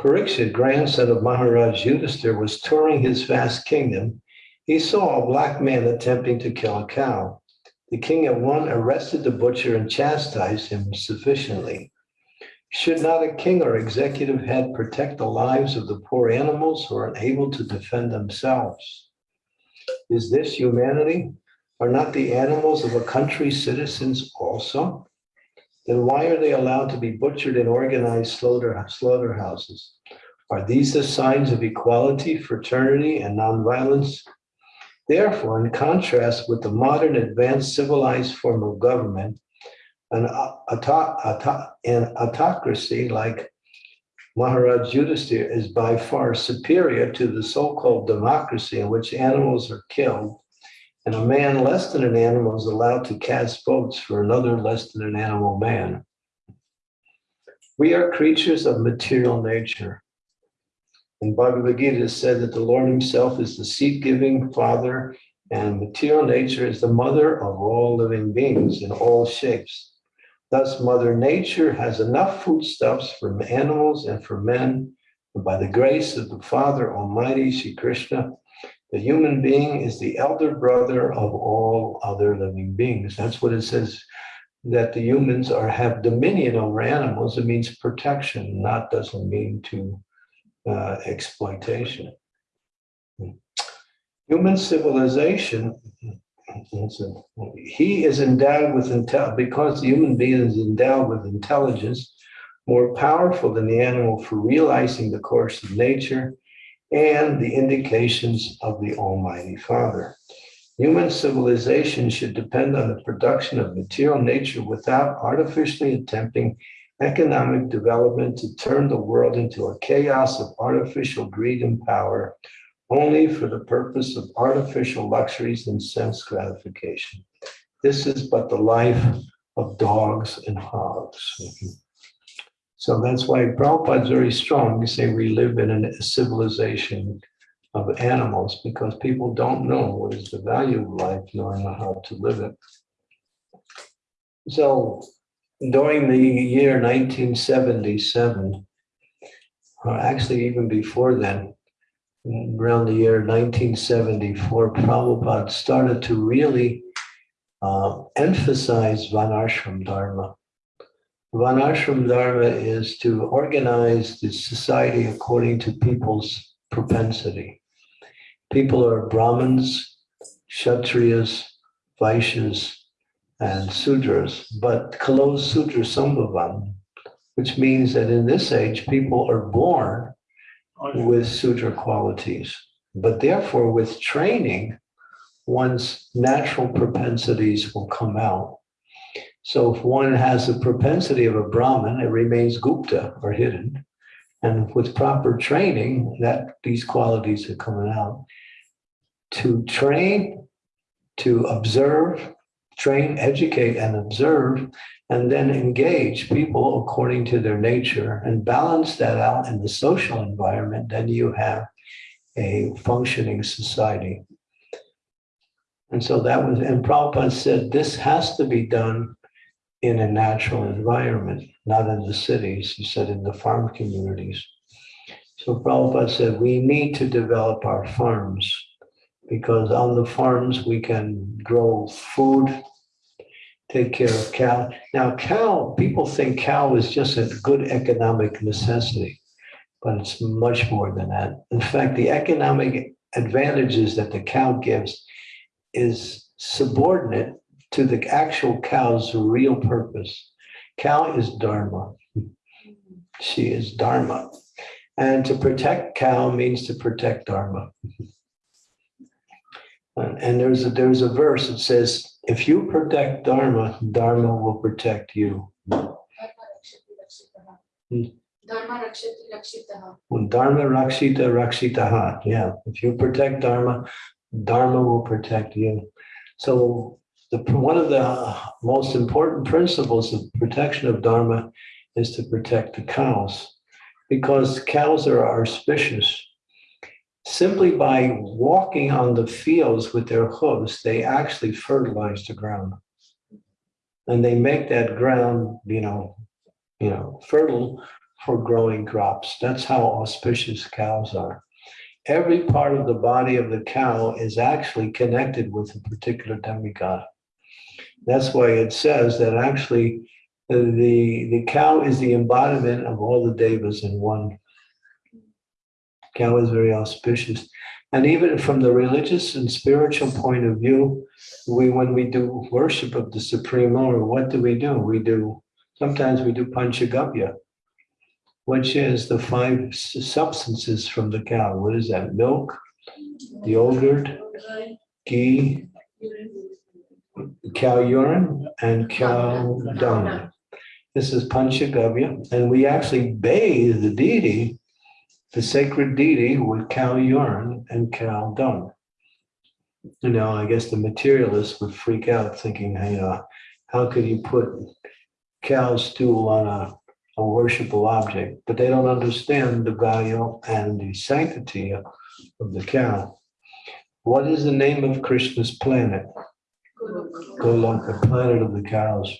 Pariksit, grandson of Maharaj Yudhisthira, was touring his vast kingdom. He saw a black man attempting to kill a cow. The king at one arrested the butcher and chastised him sufficiently. Should not a king or executive head protect the lives of the poor animals who are unable to defend themselves? Is this humanity? Are not the animals of a country's citizens also? Then why are they allowed to be butchered in organized slaughter, slaughterhouses? Are these the signs of equality, fraternity, and nonviolence? Therefore, in contrast with the modern advanced civilized form of government, an, auto- auto- an autocracy like Maharaj Yudhisthira is by far superior to the so-called democracy in which animals are killed and a man less than an animal is allowed to cast votes for another less than an animal man. We are creatures of material nature. In Bhagavad Gita, said that the Lord himself is the seed-giving father and material nature is the mother of all living beings in all shapes. Thus, Mother Nature has enough foodstuffs for animals and for men. And by the grace of the Father Almighty, Shri Krishna, the human being is the elder brother of all other living beings. That's what it says, that the humans are have dominion over animals. It means protection, not doesn't mean to uh, exploitation. Human civilization, he is endowed with intel because the human being is endowed with intelligence, more powerful than the animal for realizing the course of nature and the indications of the Almighty Father. Human civilization should depend on the production of material nature without artificially attempting economic development to turn the world into a chaos of artificial greed and power only for the purpose of artificial luxuries and sense gratification. This is but the life of dogs and hogs. So that's why Prabhupada is very strong. We say we live in a civilization of animals because people don't know what is the value of life, nor know how to live it. So during the year 1977, or actually even before then, around the year 1974, Prabhupada started to really uh, emphasize Varnashram Dharma. Varnashram Dharma is to organize the society according to people's propensity. People are Brahmins, Kshatriyas, Vaishyas, and Sudras, but Kalo Sudra Sambhavam, which means that in this age, people are born with Sudra qualities, but therefore with training, one's natural propensities will come out. So if one has the propensity of a Brahmin, it remains Gupta or hidden. And with proper training, that these qualities are coming out. To train, to observe, train, educate, and observe, and then engage people according to their nature and balance that out in the social environment, then you have a functioning society. And so that was, and Prabhupada said, this has to be done in a natural environment, not in the cities. He said in the farm communities. So Prabhupada said, we need to develop our farms because on the farms we can grow food, take care of cow. Now, cow, people think cow is just a good economic necessity, but it's much more than that. In fact, the economic advantages that the cow gives is subordinate to the actual cow's real purpose. Cow is dharma. She is dharma. And to protect cow means to protect dharma. And there's a, there's a verse that says, if you protect dharma, dharma will protect you. Hmm. Dharma rakshati rakshitaha. Dharma rakshita rakshitaha, yeah, if you protect dharma, dharma will protect you. So the, one of the most important principles of protection of dharma is to protect the cows because cows are auspicious. Simply by walking on the fields with their hooves, they actually fertilize the ground. And they make that ground, you know, you know, fertile for growing crops. That's how auspicious cows are. Every part of the body of the cow is actually connected with a particular demigod. That's why it says that actually uh, the, the cow is the embodiment of all the devas in one. Cow is very auspicious. And even from the religious and spiritual point of view, we when we do worship of the Supreme Lord, what do we do? We do sometimes we do panchagavya, which is the five substances from the cow. What is that? Milk, the yogurt, ghee, cow urine, and cow dung. This is Panchagavya, and we actually bathe the deity, the sacred deity, with cow urine and cow dung. You know, I guess the materialists would freak out thinking, hey, uh, how could you put cow stool on a, a worshipable object? But they don't understand the value and the sanctity of the cow. What is the name of Krishna's planet? Goloka, planet of the cows.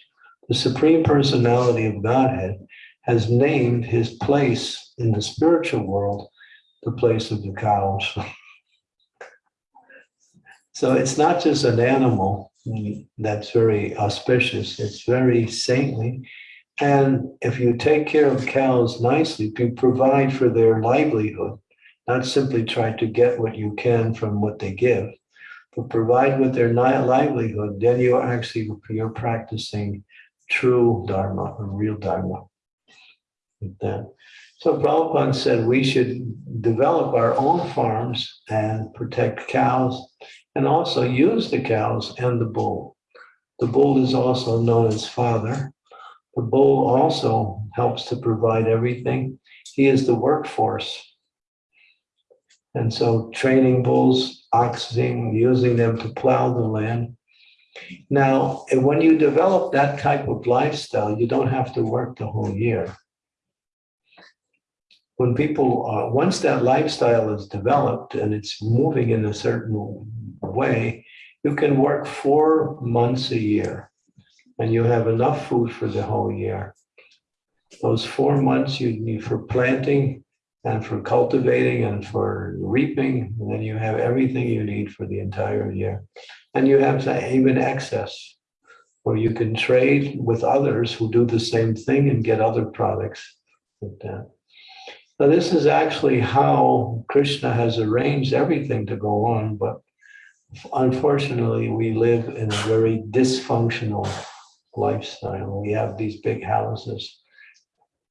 The Supreme Personality of Godhead has named his place in the spiritual world the place of the cows. So it's not just an animal that's very auspicious, it's very saintly. And if you take care of cows nicely, if you provide for their livelihood, not simply try to get what you can from what they give, but provide with their livelihood, then you're actually, you're practicing true dharma, or real dharma. With that. So Prabhupada said we should develop our own farms and protect cows and also use the cows and the bull. The bull is also known as father. The bull also helps to provide everything. He is the workforce. And so training bulls, oxen, using them to plow the land. Now, when you develop that type of lifestyle, you don't have to work the whole year. When people, uh, once that lifestyle is developed and it's moving in a certain way, you can work four months a year and you have enough food for the whole year. Those four months you need for planting and for cultivating and for reaping, and then you have everything you need for the entire year. And you have even excess, where you can trade with others who do the same thing and get other products like that. Now, this is actually how Krishna has arranged everything to go on, but unfortunately, we live in a very dysfunctional lifestyle. We have these big houses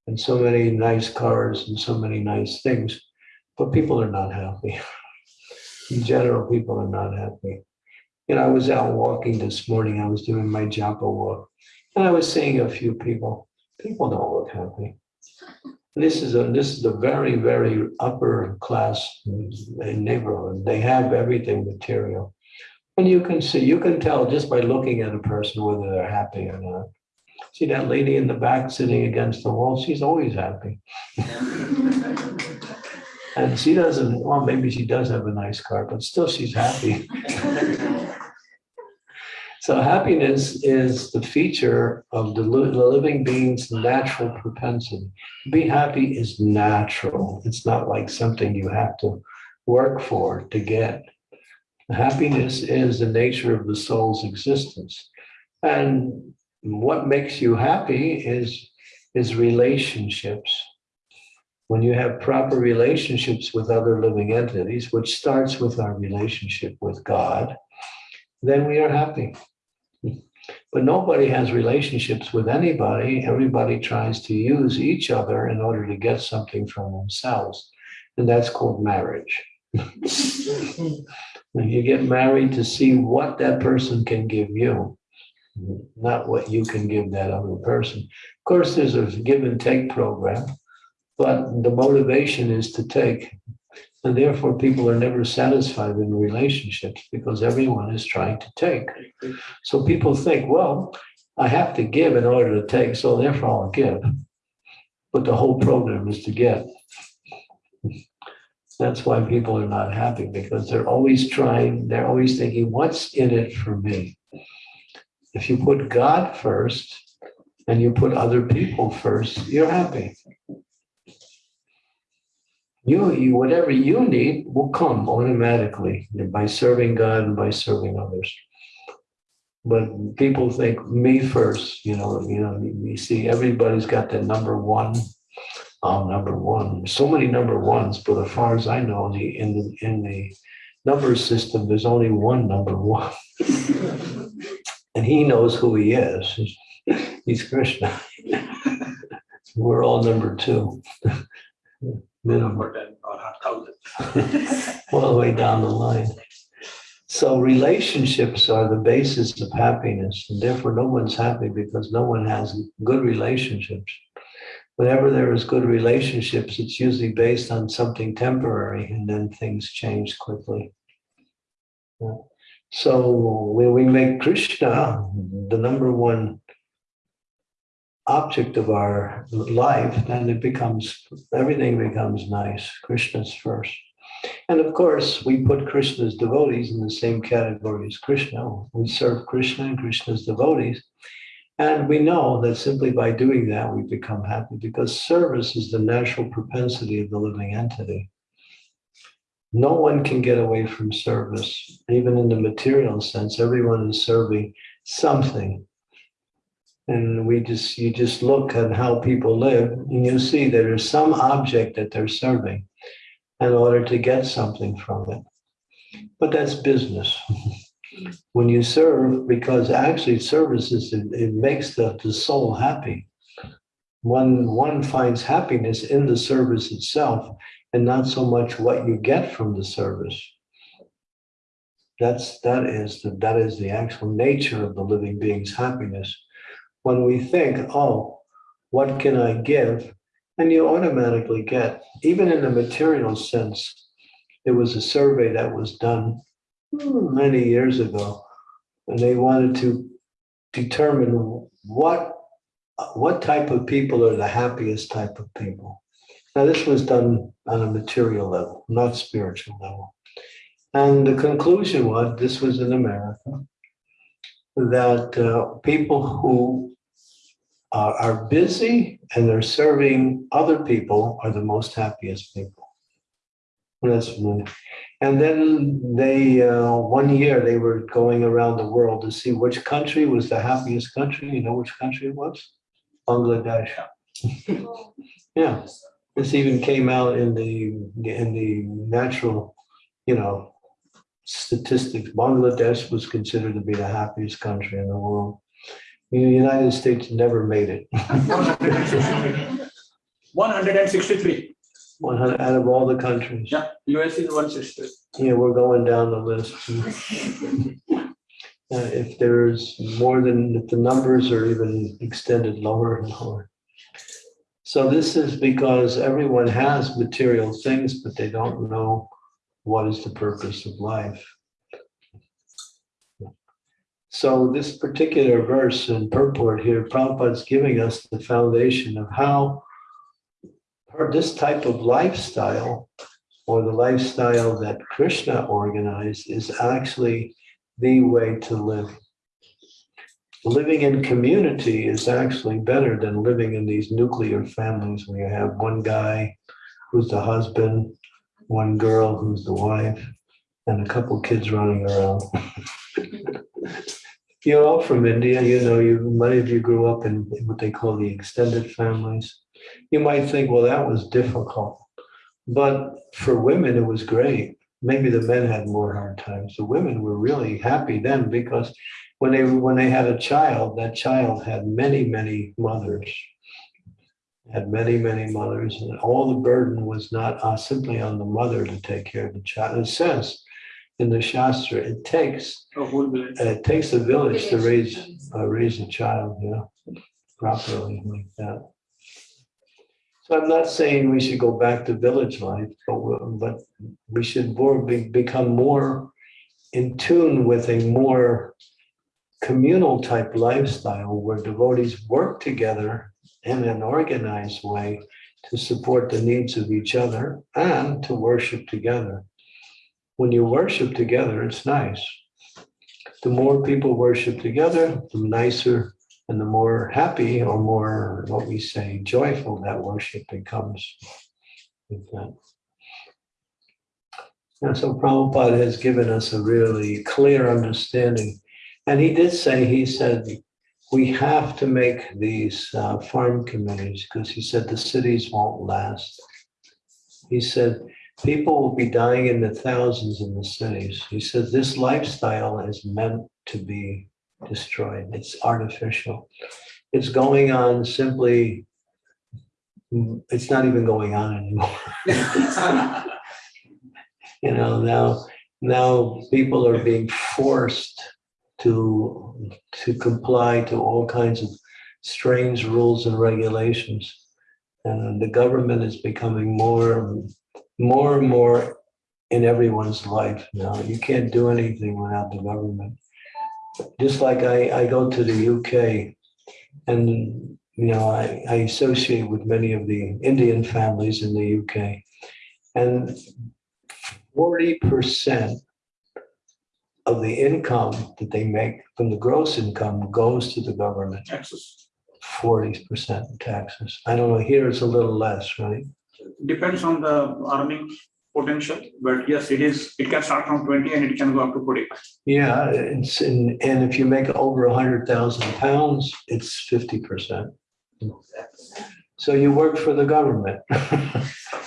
and so many nice cars and so many nice things, but people are not happy. In general, people are not happy. You know, I was out walking this morning. I was doing my Japa walk, And I was seeing a few people, people don't look happy. This is a, this is a very, very upper class neighborhood. They have everything material. And you can see, you can tell just by looking at a person whether they're happy or not. See that lady in the back sitting against the wall, she's always happy. And she doesn't, well, maybe she does have a nice car, but still she's happy. So happiness is the feature of the living being's natural propensity. Be happy is natural. It's not like something you have to work for to get. Happiness is the nature of the soul's existence. And what makes you happy is, is relationships. When you have proper relationships with other living entities, which starts with our relationship with God, then we are happy. But nobody has relationships with anybody. Everybody tries to use each other in order to get something from themselves. And that's called marriage. When you get married to see what that person can give you, not what you can give that other person. Of course, there's a give and take program, but the motivation is to take. And therefore, people are never satisfied in relationships because everyone is trying to take. So people think, well, I have to give in order to take, so therefore I'll give. But the whole program is to get. That's why people are not happy because they're always trying, they're always thinking, what's in it for me? If you put God first and you put other people first, you're happy. You, you, whatever you need will come automatically by serving God and by serving others. But people think me first, you know, you know, you see everybody's got the number one. I'm number one. So many number ones, but as far as I know, the in the in the number system, there's only one number one. And he knows who he is. He's Krishna. We're all number two. Minimum ten or a thousand. all the way down the line. So relationships are the basis of happiness, and therefore no one's happy because no one has good relationships. Whenever there is good relationships, it's usually based on something temporary, and then things change quickly. So when we make Krishna the number one object of our life, then it becomes, everything becomes nice. Krishna's first. And of course, we put Krishna's devotees in the same category as Krishna. We serve Krishna and Krishna's devotees. And we know that simply by doing that, we become happy because service is the natural propensity of the living entity. No one can get away from service, even in the material sense. Everyone is serving something. And we just, you just look at how people live and you see there is some object that they're serving in order to get something from it. But that's business. when you serve, because actually service is, it, it makes the, the soul happy. One, one finds happiness in the service itself and not so much what you get from the service. That's, that is, the, that is the actual nature of the living being's happiness. When we think, oh, what can I give? And you automatically get, even in the material sense, there was a survey that was done hmm, many years ago, and they wanted to determine what what type of people are the happiest type of people. Now, this was done on a material level, not spiritual level. And the conclusion was this was in America that uh, people who are, are busy and they're serving other people are the most happiest people. That's. And then they, uh, one year, they were going around the world to see which country was the happiest country. You know which country it was? Bangladesh. Yeah, this even came out in the, in the natural, you know, statistics. Bangladesh was considered to be the happiest country in the world. The United States never made it. One hundred and sixty-three. One hundred out of all the countries. Yeah, US is 163. Yeah, we're going down the list. uh, if there's more than, if the numbers are even extended lower and lower. So this is because everyone has material things, but they don't know what is the purpose of life. So this particular verse and purport here, Prabhupada's giving us the foundation of how this type of lifestyle or the lifestyle that Krishna organized is actually the way to live. Living in community is actually better than living in these nuclear families where you have one guy who's the husband, one girl who's the wife, and a couple kids running around. You're all from India, you know, you, many of you grew up in what they call the extended families. You might think, well, that was difficult. But for women, it was great. Maybe the men had more hard times. The women were really happy then because when they when they had a child, that child had many, many mothers. Had many, many mothers, and all the burden was not uh, simply on the mother to take care of the child. It says in the Shastra, it takes A village. uh, it takes a village to raise uh, raise a child, you know, properly like that. So I'm not saying we should go back to village life, but we- but we should more be, become more in tune with a more communal type lifestyle where devotees work together in an organized way to support the needs of each other and to worship together. When you worship together, it's nice the more people worship together, the nicer and the more happy or more, what we say, joyful that worship becomes. And so Prabhupada has given us a really clear understanding. And he did say, he said, we have to make these uh, farm communities because he said the cities won't last. He said, people will be dying in the thousands in the cities. He says this lifestyle is meant to be destroyed. It's artificial. It's going on simply, it's not even going on anymore. You know, now, now people are being forced to, to comply to all kinds of strange rules and regulations. And the government is becoming more more and more in everyone's life now. You can't do anything without the government. Just like I, I go to the UK and, you know, I, I associate with many of the Indian families in the UK. And 40% of the income that they make from the gross income goes to the government, Access. 40% taxes. I don't know, here it's a little less, right? Depends on the earning potential, but yes, it is, it can start from twenty and it can go up to forty. Yeah, it's, and, and if you make over a hundred thousand pounds, it's fifty percent. So you work for the government.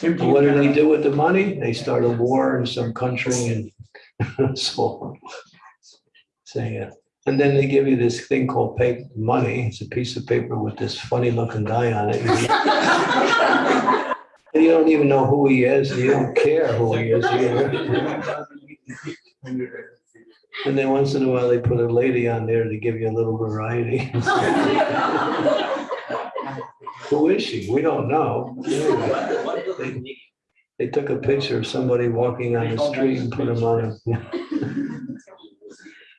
What do they do with the money? They start a war in some country and so on. So, yeah, and then they give you this thing called paper money. It's a piece of paper with this funny looking guy on it. And you don't even know who he is. You don't care who he is either. And then once in a while, they put a lady on there to give you a little variety. Who is she? We don't know. They- They took a picture of somebody walking on the street and put him on a.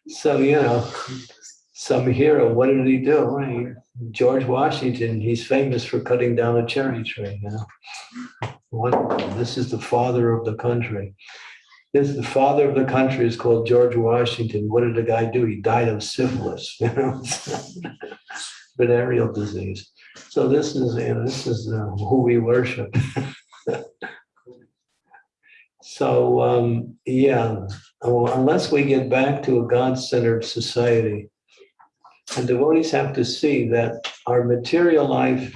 So, you know, some hero, what did he do? He- George Washington, he's famous for cutting down a cherry tree, Now. Wonderful. This is the father of the country. This, the father of the country is called George Washington. What did the guy do? He died of syphilis, you know. Venereal disease. So this is, you know, this is uh, who we worship. So, um, yeah, oh, unless we get back to a God-centered society, and devotees have to see that our material life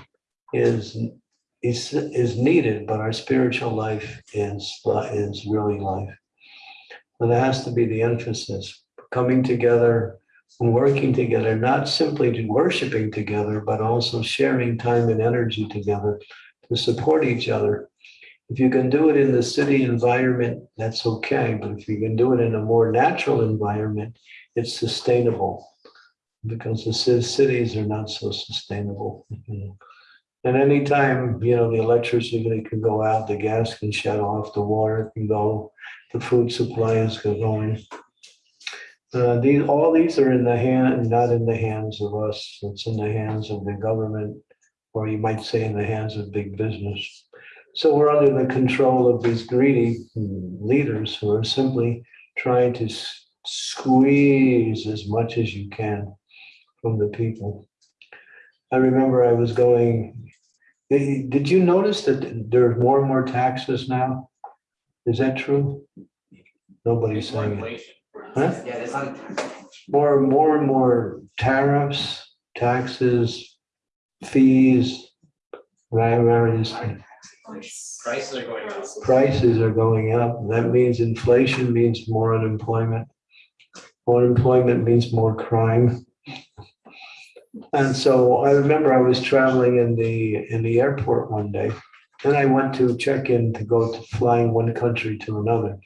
is, is, is needed, but our spiritual life is, is really life. And that has to be the emphasis, coming together and working together, not simply worshiping together, but also sharing time and energy together to support each other. If you can do it in the city environment, that's okay, but if you can do it in a more natural environment, it's sustainable. Because the ci- cities are not so sustainable. And anytime, you know, the electricity can go out, the gas can shut off, the water can go, the food supply is going. Uh, these, all these are in the hand, not in the hands of us, it's in the hands of the government, or you might say in the hands of big business. So we're under the control of these greedy leaders who are simply trying to squeeze as much as you can from the people. I remember I was going, did you notice that there's more and more taxes now? Is that true? Nobody's saying it. Huh? Yeah, there's not. More, more and more tariffs, taxes, fees, various Prices are going up. prices are going up. That means inflation means more unemployment. More Unemployment means more crime. And so I remember I was traveling in the, in the airport one day, and I went to check in to go to flying one country to another.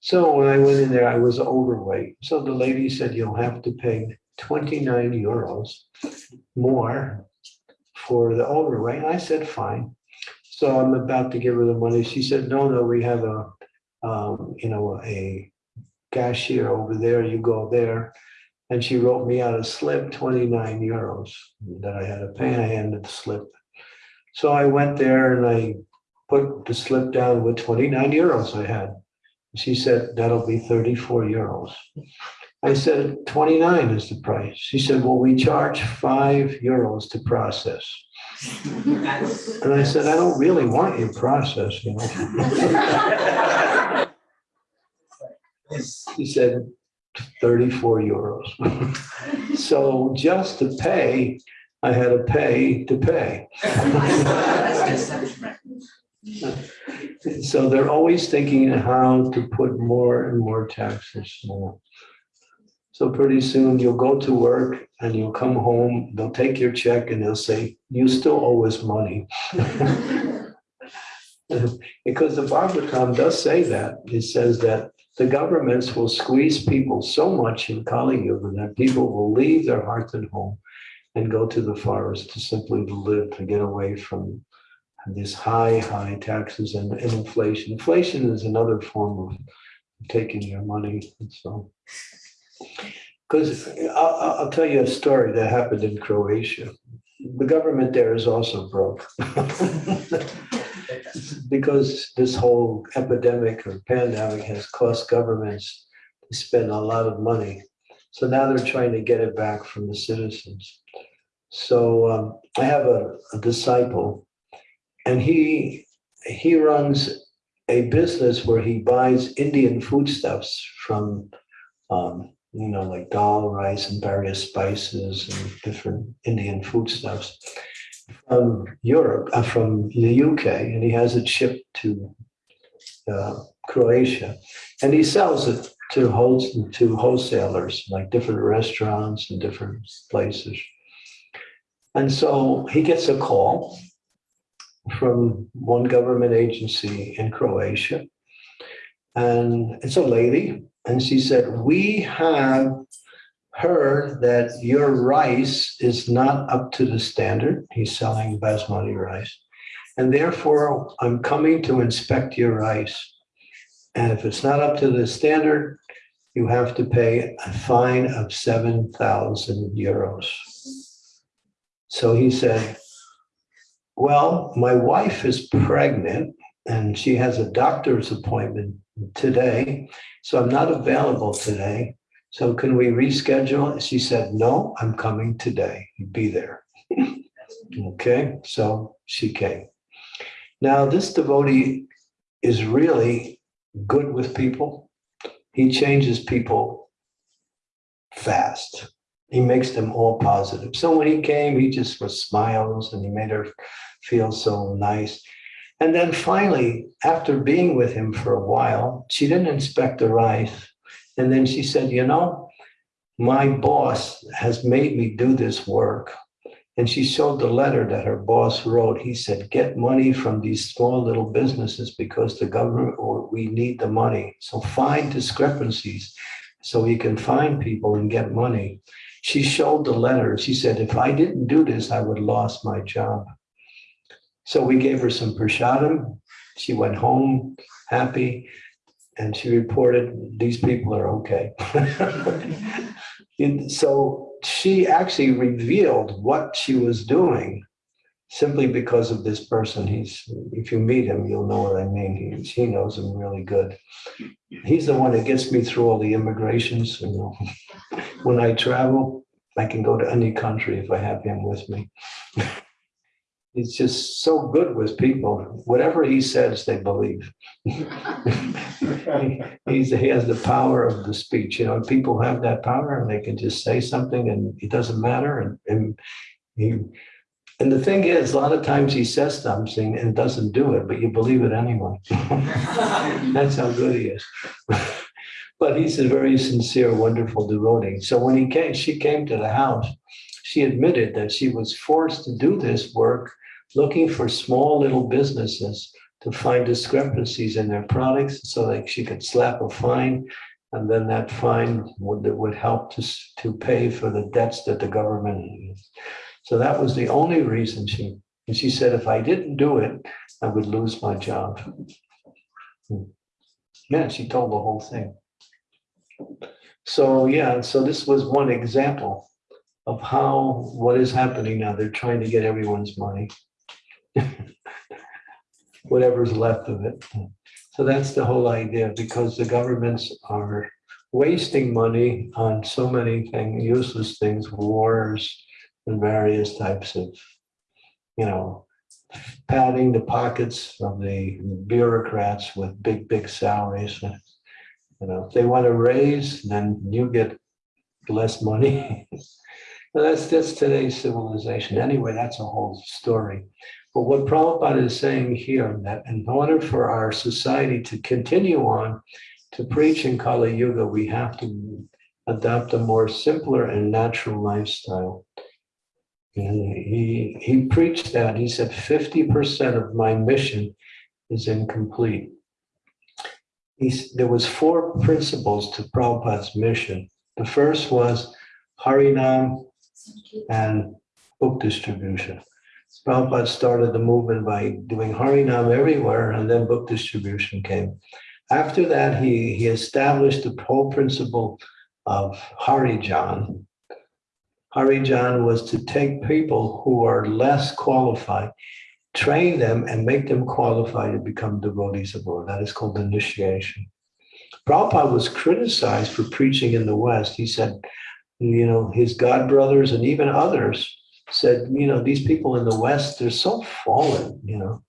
So when I went in there, I was overweight. So the lady said, you'll have to pay 29 euros more for the overweight. I said, fine. So I'm about to give her the money. She said, no, no, we have a, um, you know, a cashier over there. You go there. And she wrote me out a slip, 29 euros that I had to pay. I handed the slip. So I went there and I put the slip down with 29 euros I had. She said, that'll be 34 euros. I said, 29 is the price. She said, well, we charge five euros to process. And I said, I don't really want your process, you know. He said, 34 euros. So just to pay, I had to pay to pay. So they're always thinking how to put more and more taxes. more. So pretty soon you'll go to work and you'll come home, they'll take your check and they'll say, you still owe us money. Because the Bhagavatam does say that. It says that the governments will squeeze people so much in Kali Yuga that people will leave their hearth and home and go to the forest to simply live, to get away from these high, high taxes and and inflation. Inflation is another form of taking your money, so. Because I'll I'll tell you a story that happened in Croatia. The government there is also broke. Because this whole epidemic or pandemic has cost governments to spend a lot of money. So now they're trying to get it back from the citizens. So um, I have a a disciple and he, he runs a business where he buys Indian foodstuffs from, um, you know, like dal, rice, and various spices and different Indian foodstuffs from Europe, uh, from the UK, and he has it shipped to uh, Croatia. And he sells it to host, to wholesalers, like different restaurants and different places. And so he gets a call from one government agency in Croatia. And it's a lady, and she said, we have heard that your rice is not up to the standard. He's selling basmati rice. And therefore, I'm coming to inspect your rice. And if it's not up to the standard, you have to pay a fine of 7,000 euros. So he said, well, my wife is pregnant and she has a doctor's appointment today, so I'm not available today. So can we reschedule? She said, no, I'm coming today. Be there. Okay, so she came. Now, this devotee is really good with people. He changes people fast. He makes them all positive. So when he came, he just was smiles and he made her feel so nice. And then finally, after being with him for a while, she didn't inspect the rice. And then she said, you know, my boss has made me do this work. And she showed the letter that her boss wrote. He said, get money from these small little businesses because the government, or we need the money. So find discrepancies so we can find people and get money. She showed the letter. She said, if I didn't do this, I would have lost my job. So we gave her some prashadam. She went home happy and she reported, these people are okay. And so she actually revealed what she was doing simply because of this person. He's, if you meet him, you'll know what I mean. He, he knows him really good. He's the one that gets me through all the immigrations, you know. When I travel, I can go to any country if I have him with me. He's just so good with people. Whatever he says, they believe. He's, he has the power of the speech, you know, people have that power and they can just say something and it doesn't matter and, and he, and the thing is, a lot of times he says something and doesn't do it, but you believe it anyway. That's how good he is. But he's a very sincere, wonderful devotee. So when he came, she came to the house, she admitted that she was forced to do this work, looking for small little businesses to find discrepancies in their products so that she could slap a fine. And then that fine would, would help to, to pay for the debts that the government. So that was the only reason she, and she said, if I didn't do it, I would lose my job. Hmm. Yeah, she told the whole thing. So, yeah, so this was one example of how, what is happening now. They're trying to get everyone's money. Whatever's left of it. So that's the whole idea, because the governments are wasting money on so many things, useless things, wars and various types of, you know, padding the pockets of the bureaucrats with big, big salaries. You know, if they want to raise, then you get less money. That's, that's today's civilization. Anyway, that's a whole story. But what Prabhupada is saying here, that in order for our society to continue on to preach in Kali Yuga, we have to adopt a more simpler and natural lifestyle. And he, he preached that, he said, 50% of my mission is incomplete. He's, there was four principles to Prabhupada's mission. The first was Harinam and book distribution. Prabhupada started the movement by doing Harinam everywhere, and then book distribution came. After that, he, he established the whole principle of Harijan. Harijan was to take people who are less qualified, train them and make them qualified to become devotees of Lord. That is called initiation. Prabhupada was criticized for preaching in the West. He said, you know, his god brothers and even others said, you know, these people in the West, they're so fallen, you know.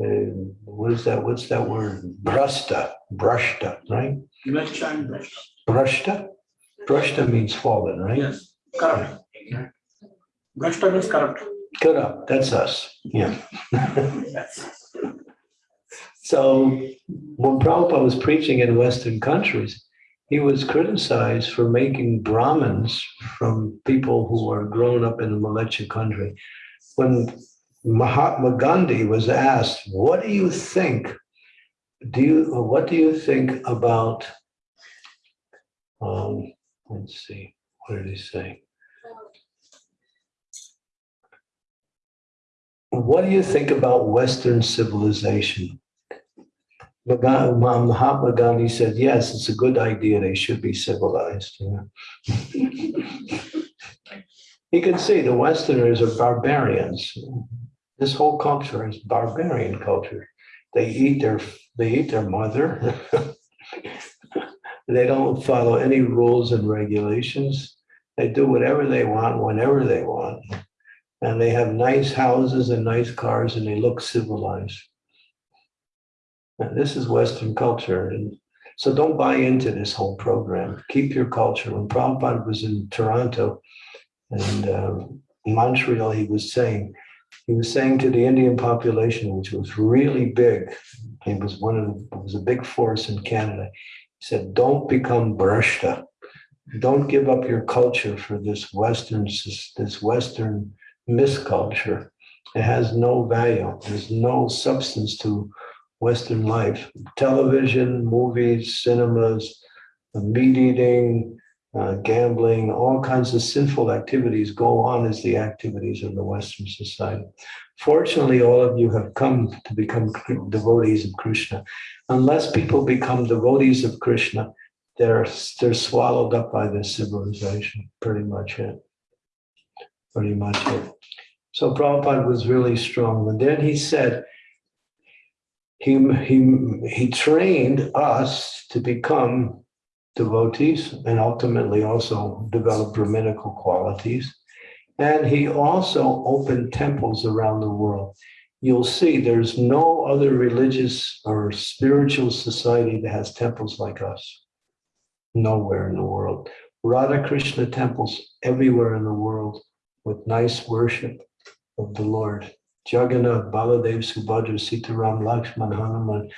Uh, what is that? What's that word? Brashta, brashta, right? Imlachcha and Brashta. Brashta? Brashta means fallen, right? Yes, correct. Ignorant. Brashta means corrupt. Up, that's us, yeah. So when Prabhupada was preaching in Western countries, he was criticized for making Brahmins from people who are grown up in the Malacha country. When Mahatma Gandhi was asked, what do you think? Do you, what do you think about, um, let's see, what did he say? What do you think about Western civilization? Mahatma Gandhi said, yes, it's a good idea. They should be civilized. you. You can see the Westerners are barbarians. This whole culture is barbarian culture. They eat their, they eat their mother. They don't follow any rules and regulations. They do whatever they want, whenever they want. And they have nice houses and nice cars and they look civilized. And this is Western culture. And so don't buy into this whole program. Keep your culture. When Prabhupada was in Toronto and um, Montreal, he was saying, he was saying to the Indian population, which was really big, he was one of, the- it was a big force in Canada. He said, don't become Brashta. Don't give up your culture for this Western, this Western misculture. It has no value. There's no substance to Western life. Television, movies, cinemas, uh, meat eating, uh, gambling, all kinds of sinful activities go on as the activities of the Western society. Fortunately, all of you have come to become devotees of Krishna. Unless people become devotees of Krishna, they're, they're swallowed up by this civilization, pretty much it. Pretty much it. So Prabhupada was really strong. And then he said, he, he, he trained us to become devotees and ultimately also develop Brahminical qualities. And he also opened temples around the world. You'll see there's no other religious or spiritual society that has temples like us. Nowhere in the world. Radha Krishna temples everywhere in the world with nice worship of the Lord. Jagannath, Baladev, Subhadra, Sitaram, Lakshman, Hanuman,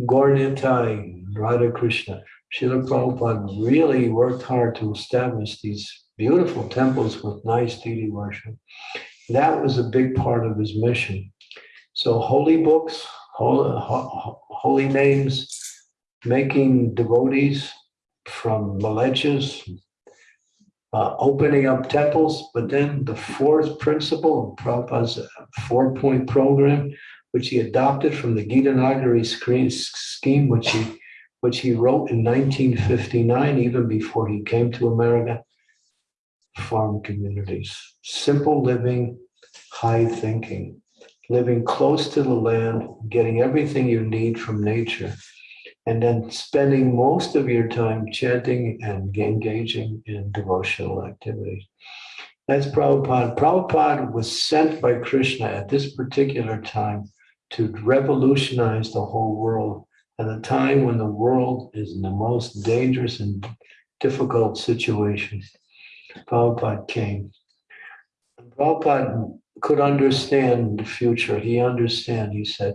Gaurnitai, Radha Krishna. Srila Prabhupada really worked hard to establish these beautiful temples with nice deity worship. That was a big part of his mission. So holy books, holy, holy names, making devotees from millennials, uh, opening up temples, but then the fourth principle of Prabhupada's four-point program, which he adopted from the Gita Nagari scheme, which he which he wrote in 1959, even before he came to America, farm communities, simple living, high thinking, living close to the land, getting everything you need from nature, and then spending most of your time chanting and engaging in devotional activities. That's Prabhupada. Prabhupada was sent by Krishna at this particular time to revolutionize the whole world at a time when the world is in the most dangerous and difficult situation. Prabhupada came. Prabhupada could understand the future. He understand, he said,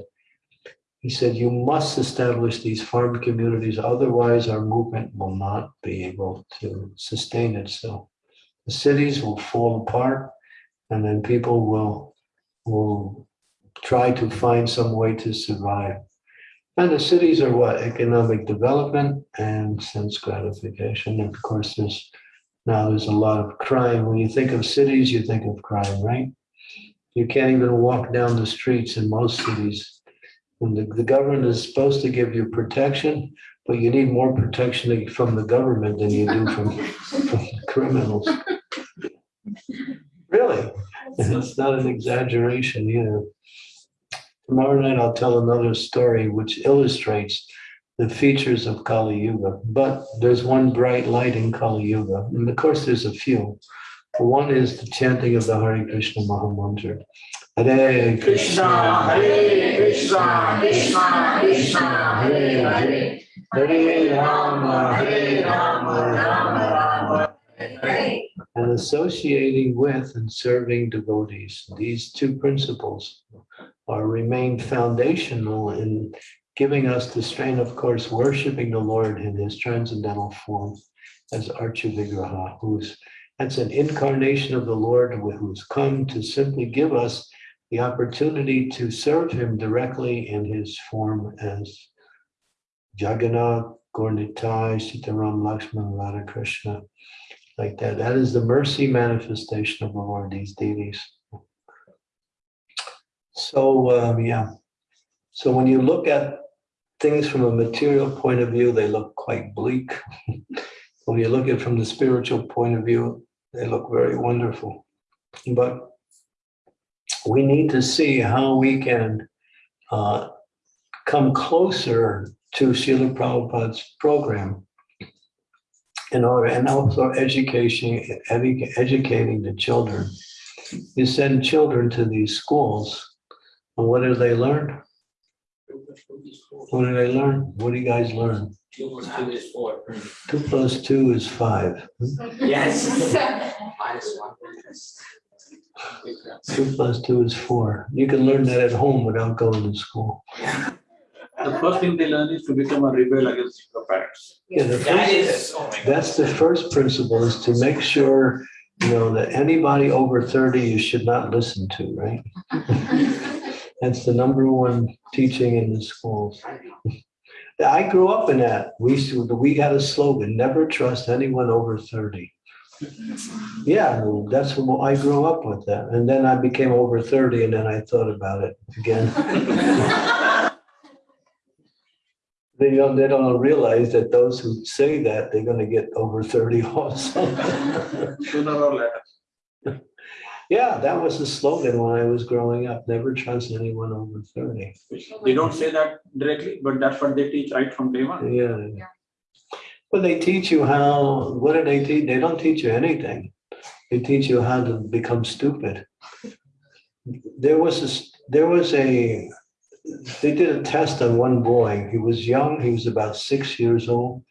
he said, you must establish these farm communities, otherwise our movement will not be able to sustain itself. The cities will fall apart and then people will, will try to find some way to survive. And the cities are what? Economic development and sense gratification. And of course, there's now there's a lot of crime. When you think of cities, you think of crime, right? You can't even walk down the streets in most cities when the, the government is supposed to give you protection, but you need more protection from the government than you do from, from criminals. Really, it's not an exaggeration either. Tomorrow night I'll tell another story which illustrates the features of Kali Yuga, but there's one bright light in Kali Yuga, and of course there's a few. One is the chanting of the Hare Krishna Mahamantra. Hare Krishna, Hare Krishna, Krishna Krishna, Hare Hare, Hare Rama, Hare Rama, Rama Rama. And associating with and serving devotees. These two principles are remain foundational in giving us the strain, of course, worshiping the Lord in his transcendental form as Archa Vigraha, who's that's an incarnation of the Lord who's come to simply give us the opportunity to serve him directly in his form as Jagannath, Gaurnitai, Sitaram, Lakshman, Radha Krishna, like that. That is the mercy manifestation of the Lord, these deities. So, um, yeah. So when you look at things from a material point of view, they look quite bleak. when you look at it from the spiritual point of view, they look very wonderful. But we need to see how we can uh, come closer to Srila Prabhupada's program in order, and also education, edu- educating the children. You send children to these schools, and what do they learn? What do they learn? What do you guys learn? Two plus two is four. Two plus two is five. Yes. Minus one. Two plus two is four. You can learn that at home without going to school. The first thing they learn is to become a rebel against your parents. Yeah, the That first- is, oh. That's the first principle is to make sure you know, that anybody over thirty you should not listen to, right? That's the number one teaching in the schools. I grew up in that. We, used to- we had a slogan, never trust anyone over thirty. Yeah, that's what I grew up with that. And then I became over thirty and then I thought about it again. They don't, they don't realize that those who say that, they're gonna get over thirty also. Sooner or later. Yeah, that was the slogan when I was growing up, never trust anyone over thirty. They don't say that directly, but that's what they teach right from day one. Yeah. Yeah. But they teach you how, what do they teach? They don't teach you anything. They teach you how to become stupid. There was a, there was a, they did a test on one boy. He was young, he was about six years old.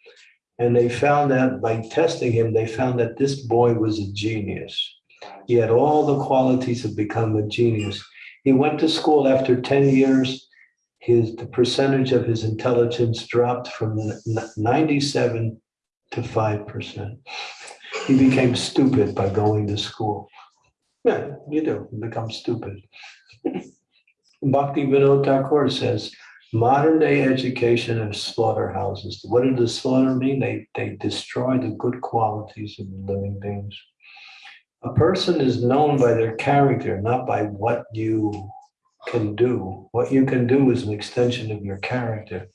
And they found that by testing him, they found that this boy was a genius. He had all the qualities of become a genius. He went to school after 10 years. His, the percentage of his intelligence dropped from n- 97 to 5%. He became stupid by going to school. Yeah, you do, you become stupid. Bhakti Vinod Thakur says, modern day education is slaughterhouses. What did the slaughter mean? They, they destroy the good qualities of living beings. A person is known by their character, not by what you can do. What you can do is an extension of your character.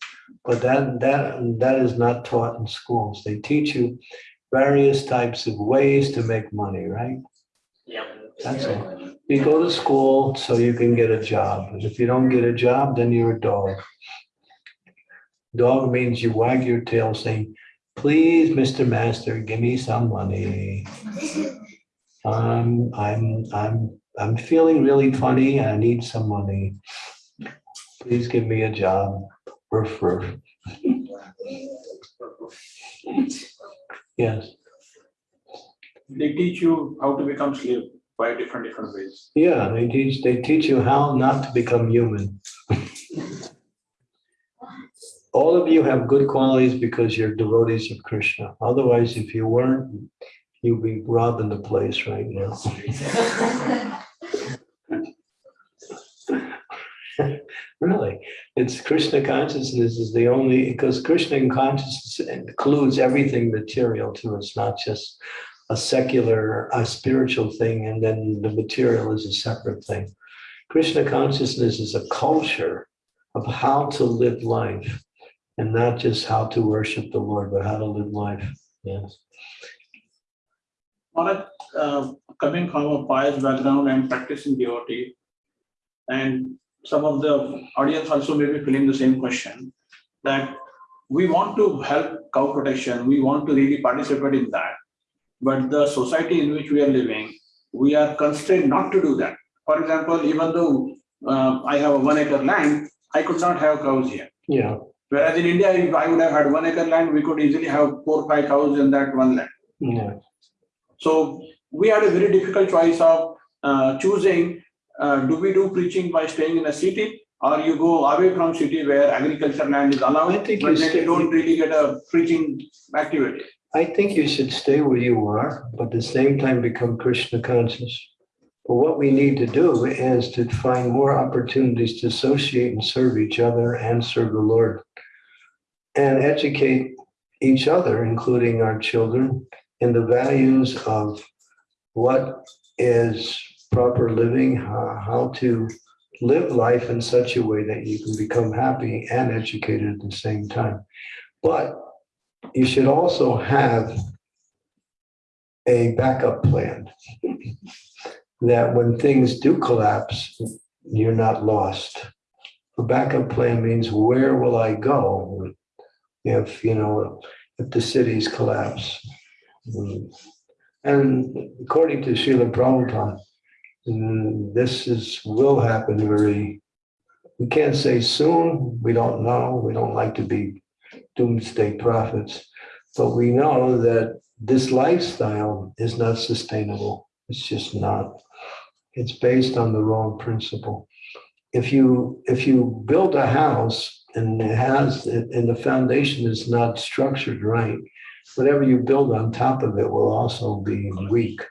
But that, that, that is not taught in schools. They teach you various types of ways to make money, right? Yeah. That's all. You go to school so you can get a job. And if you don't get a job, then you're a dog. Dog means you wag your tail saying, please, Mr. Master, give me some money. I'm, I'm, I'm, I'm feeling really funny. I need some money. Please give me a job. Roof, roof. Yes, They teach you how to become slave by different, different ways. yeah, they teach, they teach you how not to become human. All of you have good qualities because you're devotees of Krishna. Otherwise, if you weren't, you'd be robbing the place right now. Really, it's Krishna consciousness is the only, because Krishna consciousness includes everything material too. It's not just a secular, a spiritual thing, and then the material is a separate thing. Krishna consciousness is a culture of how to live life and not just how to worship the Lord, but how to live life. Yes. Uh, coming from a pious background and practicing devotee, and some of the audience also may be feeling the same question, that we want to help cow protection, we want to really participate in that. But the society in which we are living, we are constrained not to do that. For example, even though uh, I have a one acre land, I could not have cows here. Yeah. Whereas in India, if I would have had one acre land, we could easily have four, five cows in that one land. Yeah. So we had a very difficult choice of uh, choosing, uh, do we do preaching by staying in a city? Or you go away from city where agriculture land is allowed, I think but you then you don't really get a preaching activity. I think you should stay where you are, but at the same time become Krishna conscious. But what we need to do is to find more opportunities to associate and serve each other and serve the Lord. And educate each other, including our children, in the values of what is proper living, how, how to live life in such a way that you can become happy and educated at the same time. But you should also have a backup plan. That when things do collapse, you're not lost. A backup plan means where will I go if, you know, if the cities collapse? And according to Srila Prabhupada, this is, will happen very, we can't say soon, we don't know, we don't like to be doomsday prophets. But we know that this lifestyle is not sustainable. It's just not. It's based on the wrong principle. If you, if you build a house and it has, and the foundation is not structured right, whatever you build on top of it will also be weak.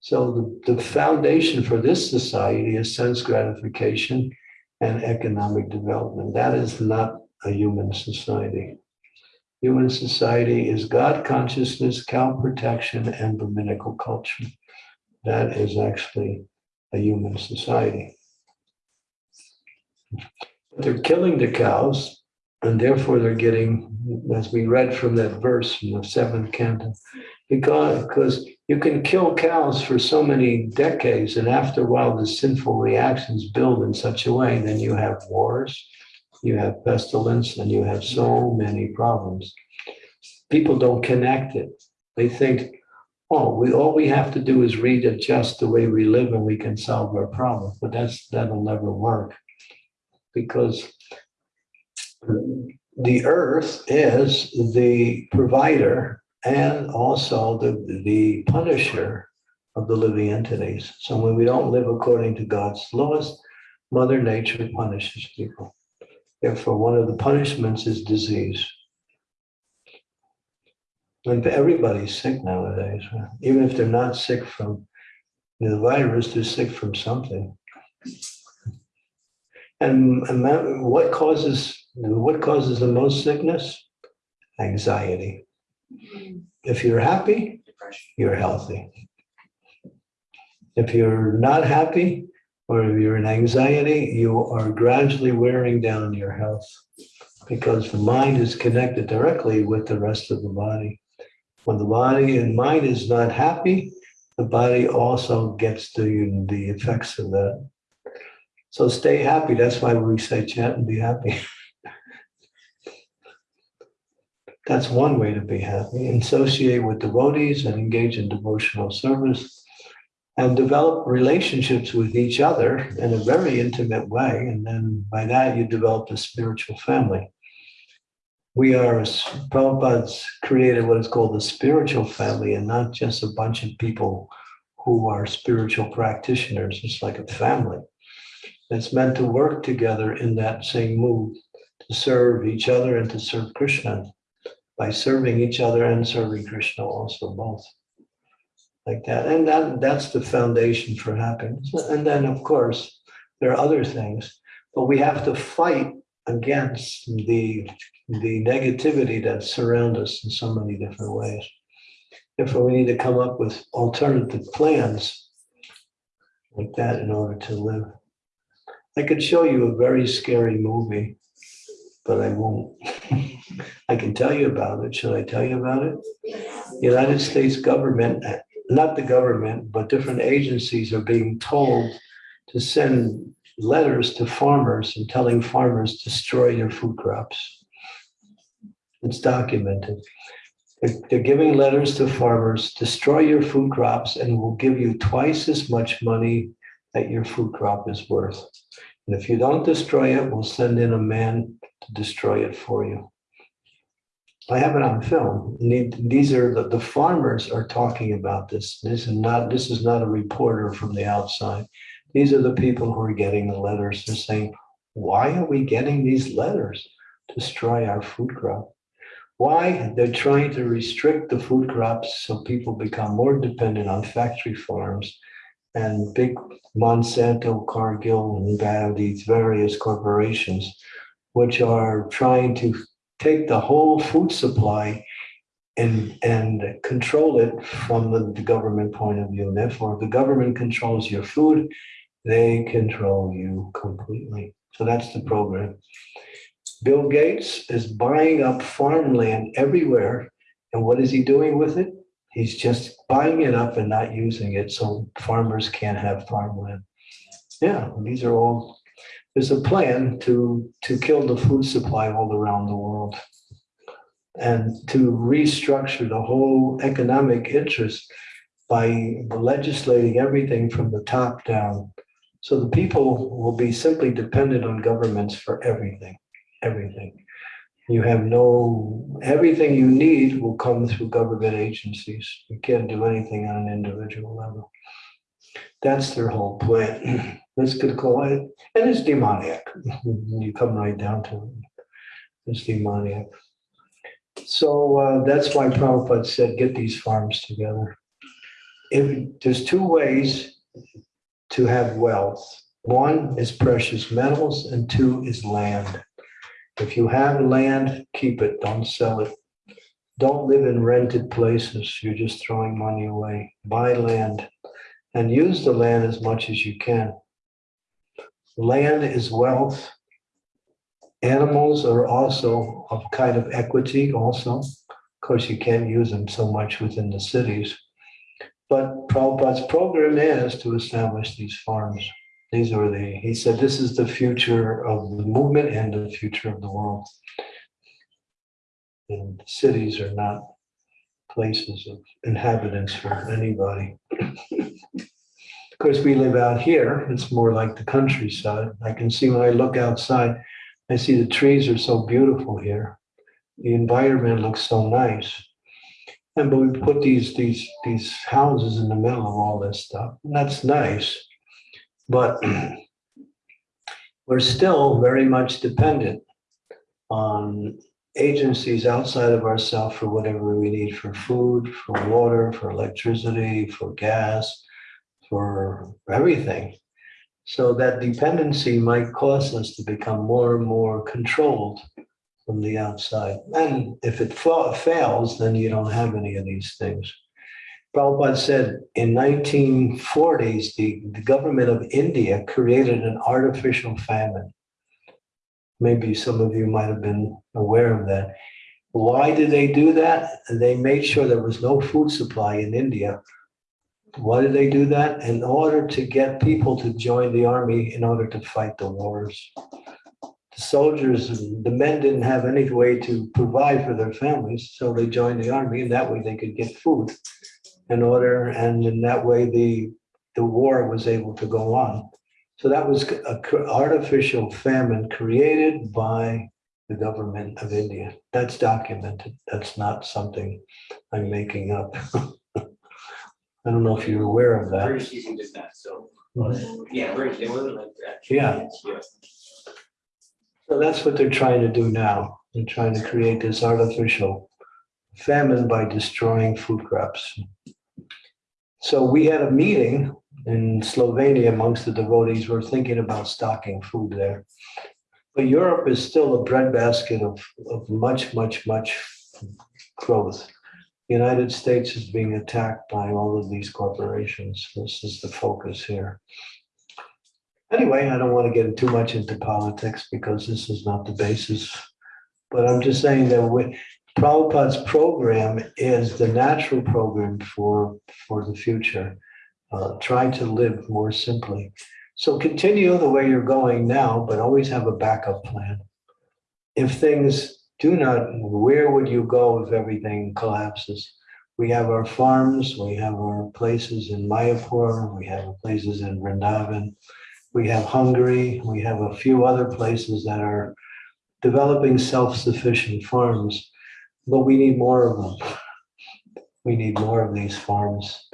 So the, the foundation for this society is sense gratification and economic development. That is not a human society. Human society is God consciousness, cow protection, and Brahminical culture. That is actually a human society. They're killing the cows, and therefore they're getting, as we read from that verse from the seventh canto, because, because you can kill cows for so many decades, and after a while, the sinful reactions build in such a way, then you have wars, you have pestilence, and you have so many problems. People don't connect it. They think, oh, we, all we have to do is readjust the way we live and we can solve our problem. But that's, that'll never work. Because the earth is the provider and also the, the punisher of the living entities. So when we don't live according to God's laws, Mother Nature punishes people. Therefore, one of the punishments is disease. And everybody's sick nowadays, even if they're not sick from the virus, they're sick from something. And, and what causes what causes the most sickness? Anxiety. If you're happy, you're healthy. If you're not happy or if you're in anxiety, you are gradually wearing down your health because the mind is connected directly with the rest of the body. When the body and mind is not happy, the body also gets the, the effects of that. So stay happy. That's why we say chant and be happy. That's one way to be happy. Associate with devotees and engage in devotional service and develop relationships with each other in a very intimate way. And then by that, you develop a spiritual family. We are, Prabhupada's created what is called the spiritual family and not just a bunch of people who are spiritual practitioners. It's like a family that's meant to work together in that same mood to serve each other and to serve Krishna by serving each other and serving Krishna also both like that. And that, that's the foundation for happiness. And then, of course, there are other things, but we have to fight against the, the negativity that surrounds us in so many different ways. Therefore, we need to come up with alternative plans like that in order to live. I could show you a very scary movie, but I won't. I can tell you about it. Should I tell you about it? The United States government, not the government, but different agencies are being told to send letters to farmers and telling farmers destroy your food crops. It's documented. They're giving letters to farmers, destroy your food crops and we'll give you twice as much money that your food crop is worth. And if you don't destroy it, we'll send in a man to destroy it for you. I have it on film. These are, the, the farmers are talking about this. This is not, this is not a reporter from the outside. These are the people who are getting the letters. They're saying, why are we getting these letters? Destroy our food crop. Why? They're trying to restrict the food crops so people become more dependent on factory farms and big Monsanto, Cargill, and these various corporations, which are trying to take the whole food supply and, and control it from the, government point of view. Therefore, if the government controls your food, they control you completely. So that's the program. Bill Gates is buying up farmland everywhere. And what is he doing with it? He's just buying it up and not using it so farmers can't have farmland. Yeah, these are all, there's a plan to, to kill the food supply all around the world and to restructure the whole economic interest by legislating everything from the top down. So the people will be simply dependent on governments for everything, everything. You have no, everything you need will come through government agencies. You can't do anything on an individual level. That's their whole plan. Let's could call it, and it's demoniac. You come right down to it. It's demoniac. So uh, that's why Prabhupada said, get these farms together. if, there's two ways to have wealth. One is precious metals and two is land. If you have land, keep it, don't sell it. Don't live in rented places, you're just throwing money away. Buy land and use the land as much as you can. Land is wealth. Animals are also a kind of equity also. Of course, you can't use them so much within the cities. But Prabhupada's program is to establish these farms. These are the, he said, this is the future of the movement and the future of the world. And cities are not places of inhabitants for anybody. Course, we live out here, it's more like the countryside. I can see when I look outside, I see the trees are so beautiful here. The environment looks so nice. And but we put these, these, these houses in the middle of all this stuff, and that's nice. But we're still very much dependent on agencies outside of ourselves for whatever we need for food, for water, for electricity, for gas, for everything. So that dependency might cause us to become more and more controlled from the outside. And if it fa- fails, then you don't have any of these things. Prabhupada said in 1940s, the, the government of India created an artificial famine. Maybe some of you might have been aware of that. Why did they do that? They made sure there was no food supply in India. Why did they do that? In order to get people to join the army in order to fight the wars. The soldiers, and the men didn't have any way to provide for their families, so they joined the army and that way they could get food in order, and in that way the, the war was able to go on. So that was an artificial famine created by the government of India. That's documented. That's not something I'm making up. I don't know if you're aware of that. British using did that, so, yeah, British, they were like that. Yeah. So that's what they're trying to do now. They're trying to create this artificial famine by destroying food crops. So we had a meeting in Slovenia amongst the devotees. We're thinking about stocking food there. But Europe is still a breadbasket of, of much, much, much growth. The United States is being attacked by all of these corporations. This is the focus here. Anyway, I don't want to get too much into politics because this is not the basis. But I'm just saying that we, Prabhupada's program is the natural program for, for the future. Uh, try to live more simply. So continue the way you're going now, but always have a backup plan. If things do not, where would you go if everything collapses? We have our farms, we have our places in Mayapur, we have places in Vrindavan, we have Hungary, we have a few other places that are developing self-sufficient farms, but we need more of them. We need more of these farms.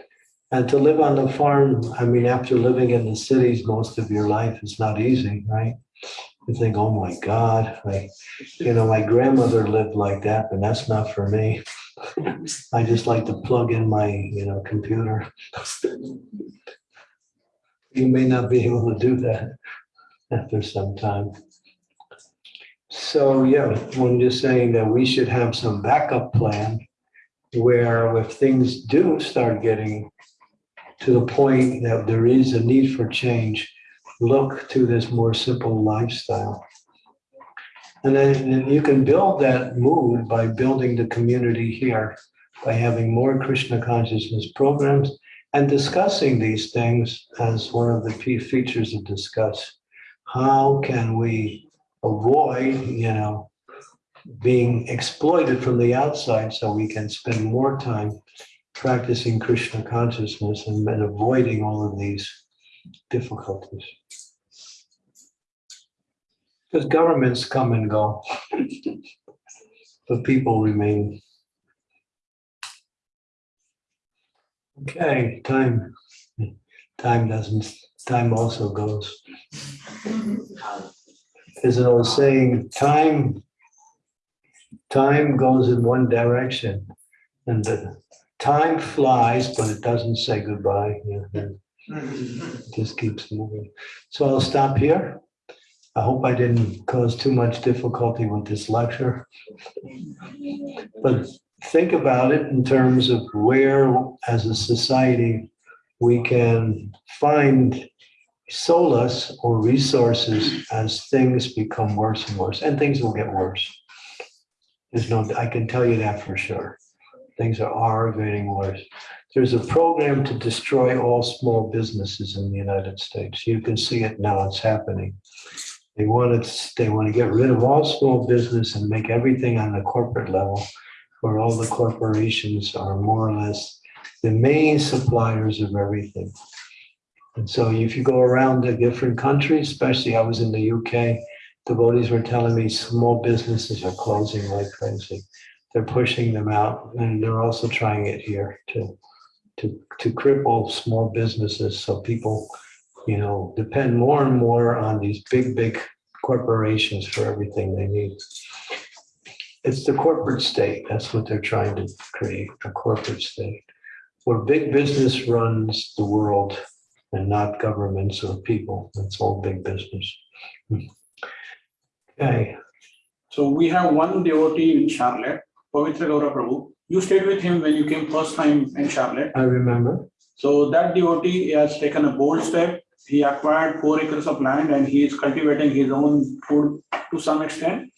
And to live on the farm, I mean, after living in the cities most of your life, it's not easy, right? You think, oh my God, I, you know, my grandmother lived like that, but that's not for me. I just like to plug in my, you know, computer. You may not be able to do that after some time. So, yeah, I'm just saying that we should have some backup plan where if things do start getting to the point that there is a need for change, look to this more simple lifestyle. And then you can build that mood by building the community here, by having more Krishna consciousness programs and discussing these things as one of the key features of discuss. How can we avoid, you know, being exploited from the outside so we can spend more time practicing Krishna consciousness and then avoiding all of these difficulties. Because governments come and go, but people remain. Okay, time, time doesn't, time also goes. There's an old saying, time, time goes in one direction and the time flies, but it doesn't say goodbye. Yeah, just keeps moving. So I'll stop here. I hope I didn't cause too much difficulty with this lecture. But think about it in terms of where, as a society, we can find solace or resources as things become worse and worse, and things will get worse. There's no, I can tell you that for sure. Things are, are getting worse. There's a program to destroy all small businesses in the United States. You can see it now, it's happening. They want to, they want to get rid of all small business and make everything on the corporate level, where all the corporations are more or less the main suppliers of everything. And so if you go around the different countries, especially I was in the UK, devotees were telling me small businesses are closing like crazy. They're pushing them out and they're also trying it here to, to, to cripple small businesses. So people, you know, depend more and more on these big, big corporations for everything they need. It's the corporate state. That's what they're trying to create, a corporate state where big business runs the world and not governments or people. It's all big business. Hmm. Okay, So we have one devotee in Charlotte, Pavitra Gaura Prabhu. You stayed with him when you came first time in Charlotte. I remember. So that devotee has taken a bold step. He acquired four acres of land and he is cultivating his own food to some extent.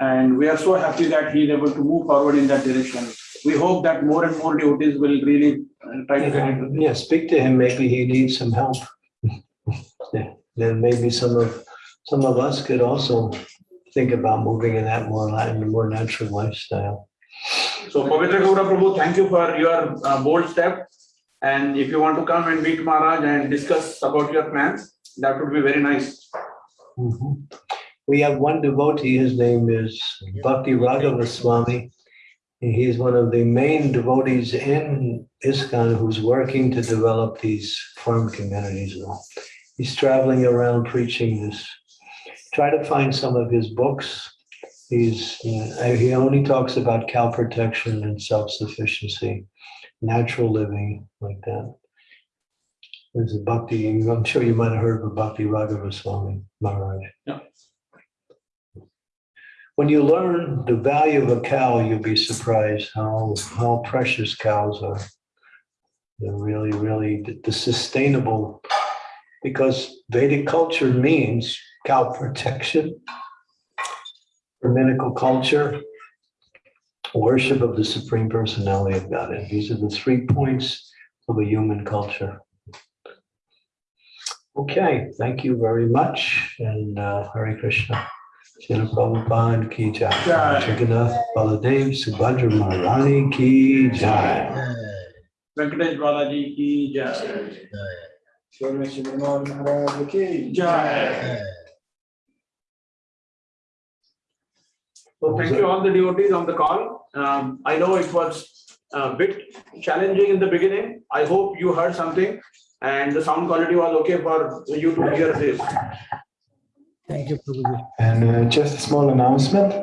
And we are so happy that he is able to move forward in that direction. We hope that more and more devotees will really uh, try to get into this. Yeah, speak to him. Maybe he needs some help. Yeah, Then maybe some of, some of us could also think about moving in that more, li- more natural lifestyle. So Pavitra Gaura Prabhu, thank you for your uh, bold step. And if you want to come and meet Maharaj and discuss about your plans, that would be very nice. Mhm. We have one devotee, his name is Bhakti Raghava Swami. He is one of the main devotees in ISKCON who's working to develop these farm communities. He's traveling around preaching this. Try to find some of his books. He's, uh, he only talks about cow protection and self-sufficiency, natural living like that. There's a Bhakti, I'm sure you might have heard of Bhakti Raghava Swami Maharaj. When you learn the value of a cow, you'll be surprised how, how precious cows are. They're really, really the- the sustainable, because Vedic culture means cow protection, Brahminical culture, worship of the Supreme Personality of Godhead. These are the three points of a human culture. Okay, thank you very much, and uh, Hare Krishna. Srila Prabhupada ki jai. Jai. Jagannath Baladev Subhadra Maharani ki jai. Venkatesh Balaji ki jai. Jai. So thank you all the devotees on the call. Um, I know it was a bit challenging in the beginning. I hope you heard something and the sound quality was okay for you to hear this. Thank you, Prabhuji. And uh, just a small announcement.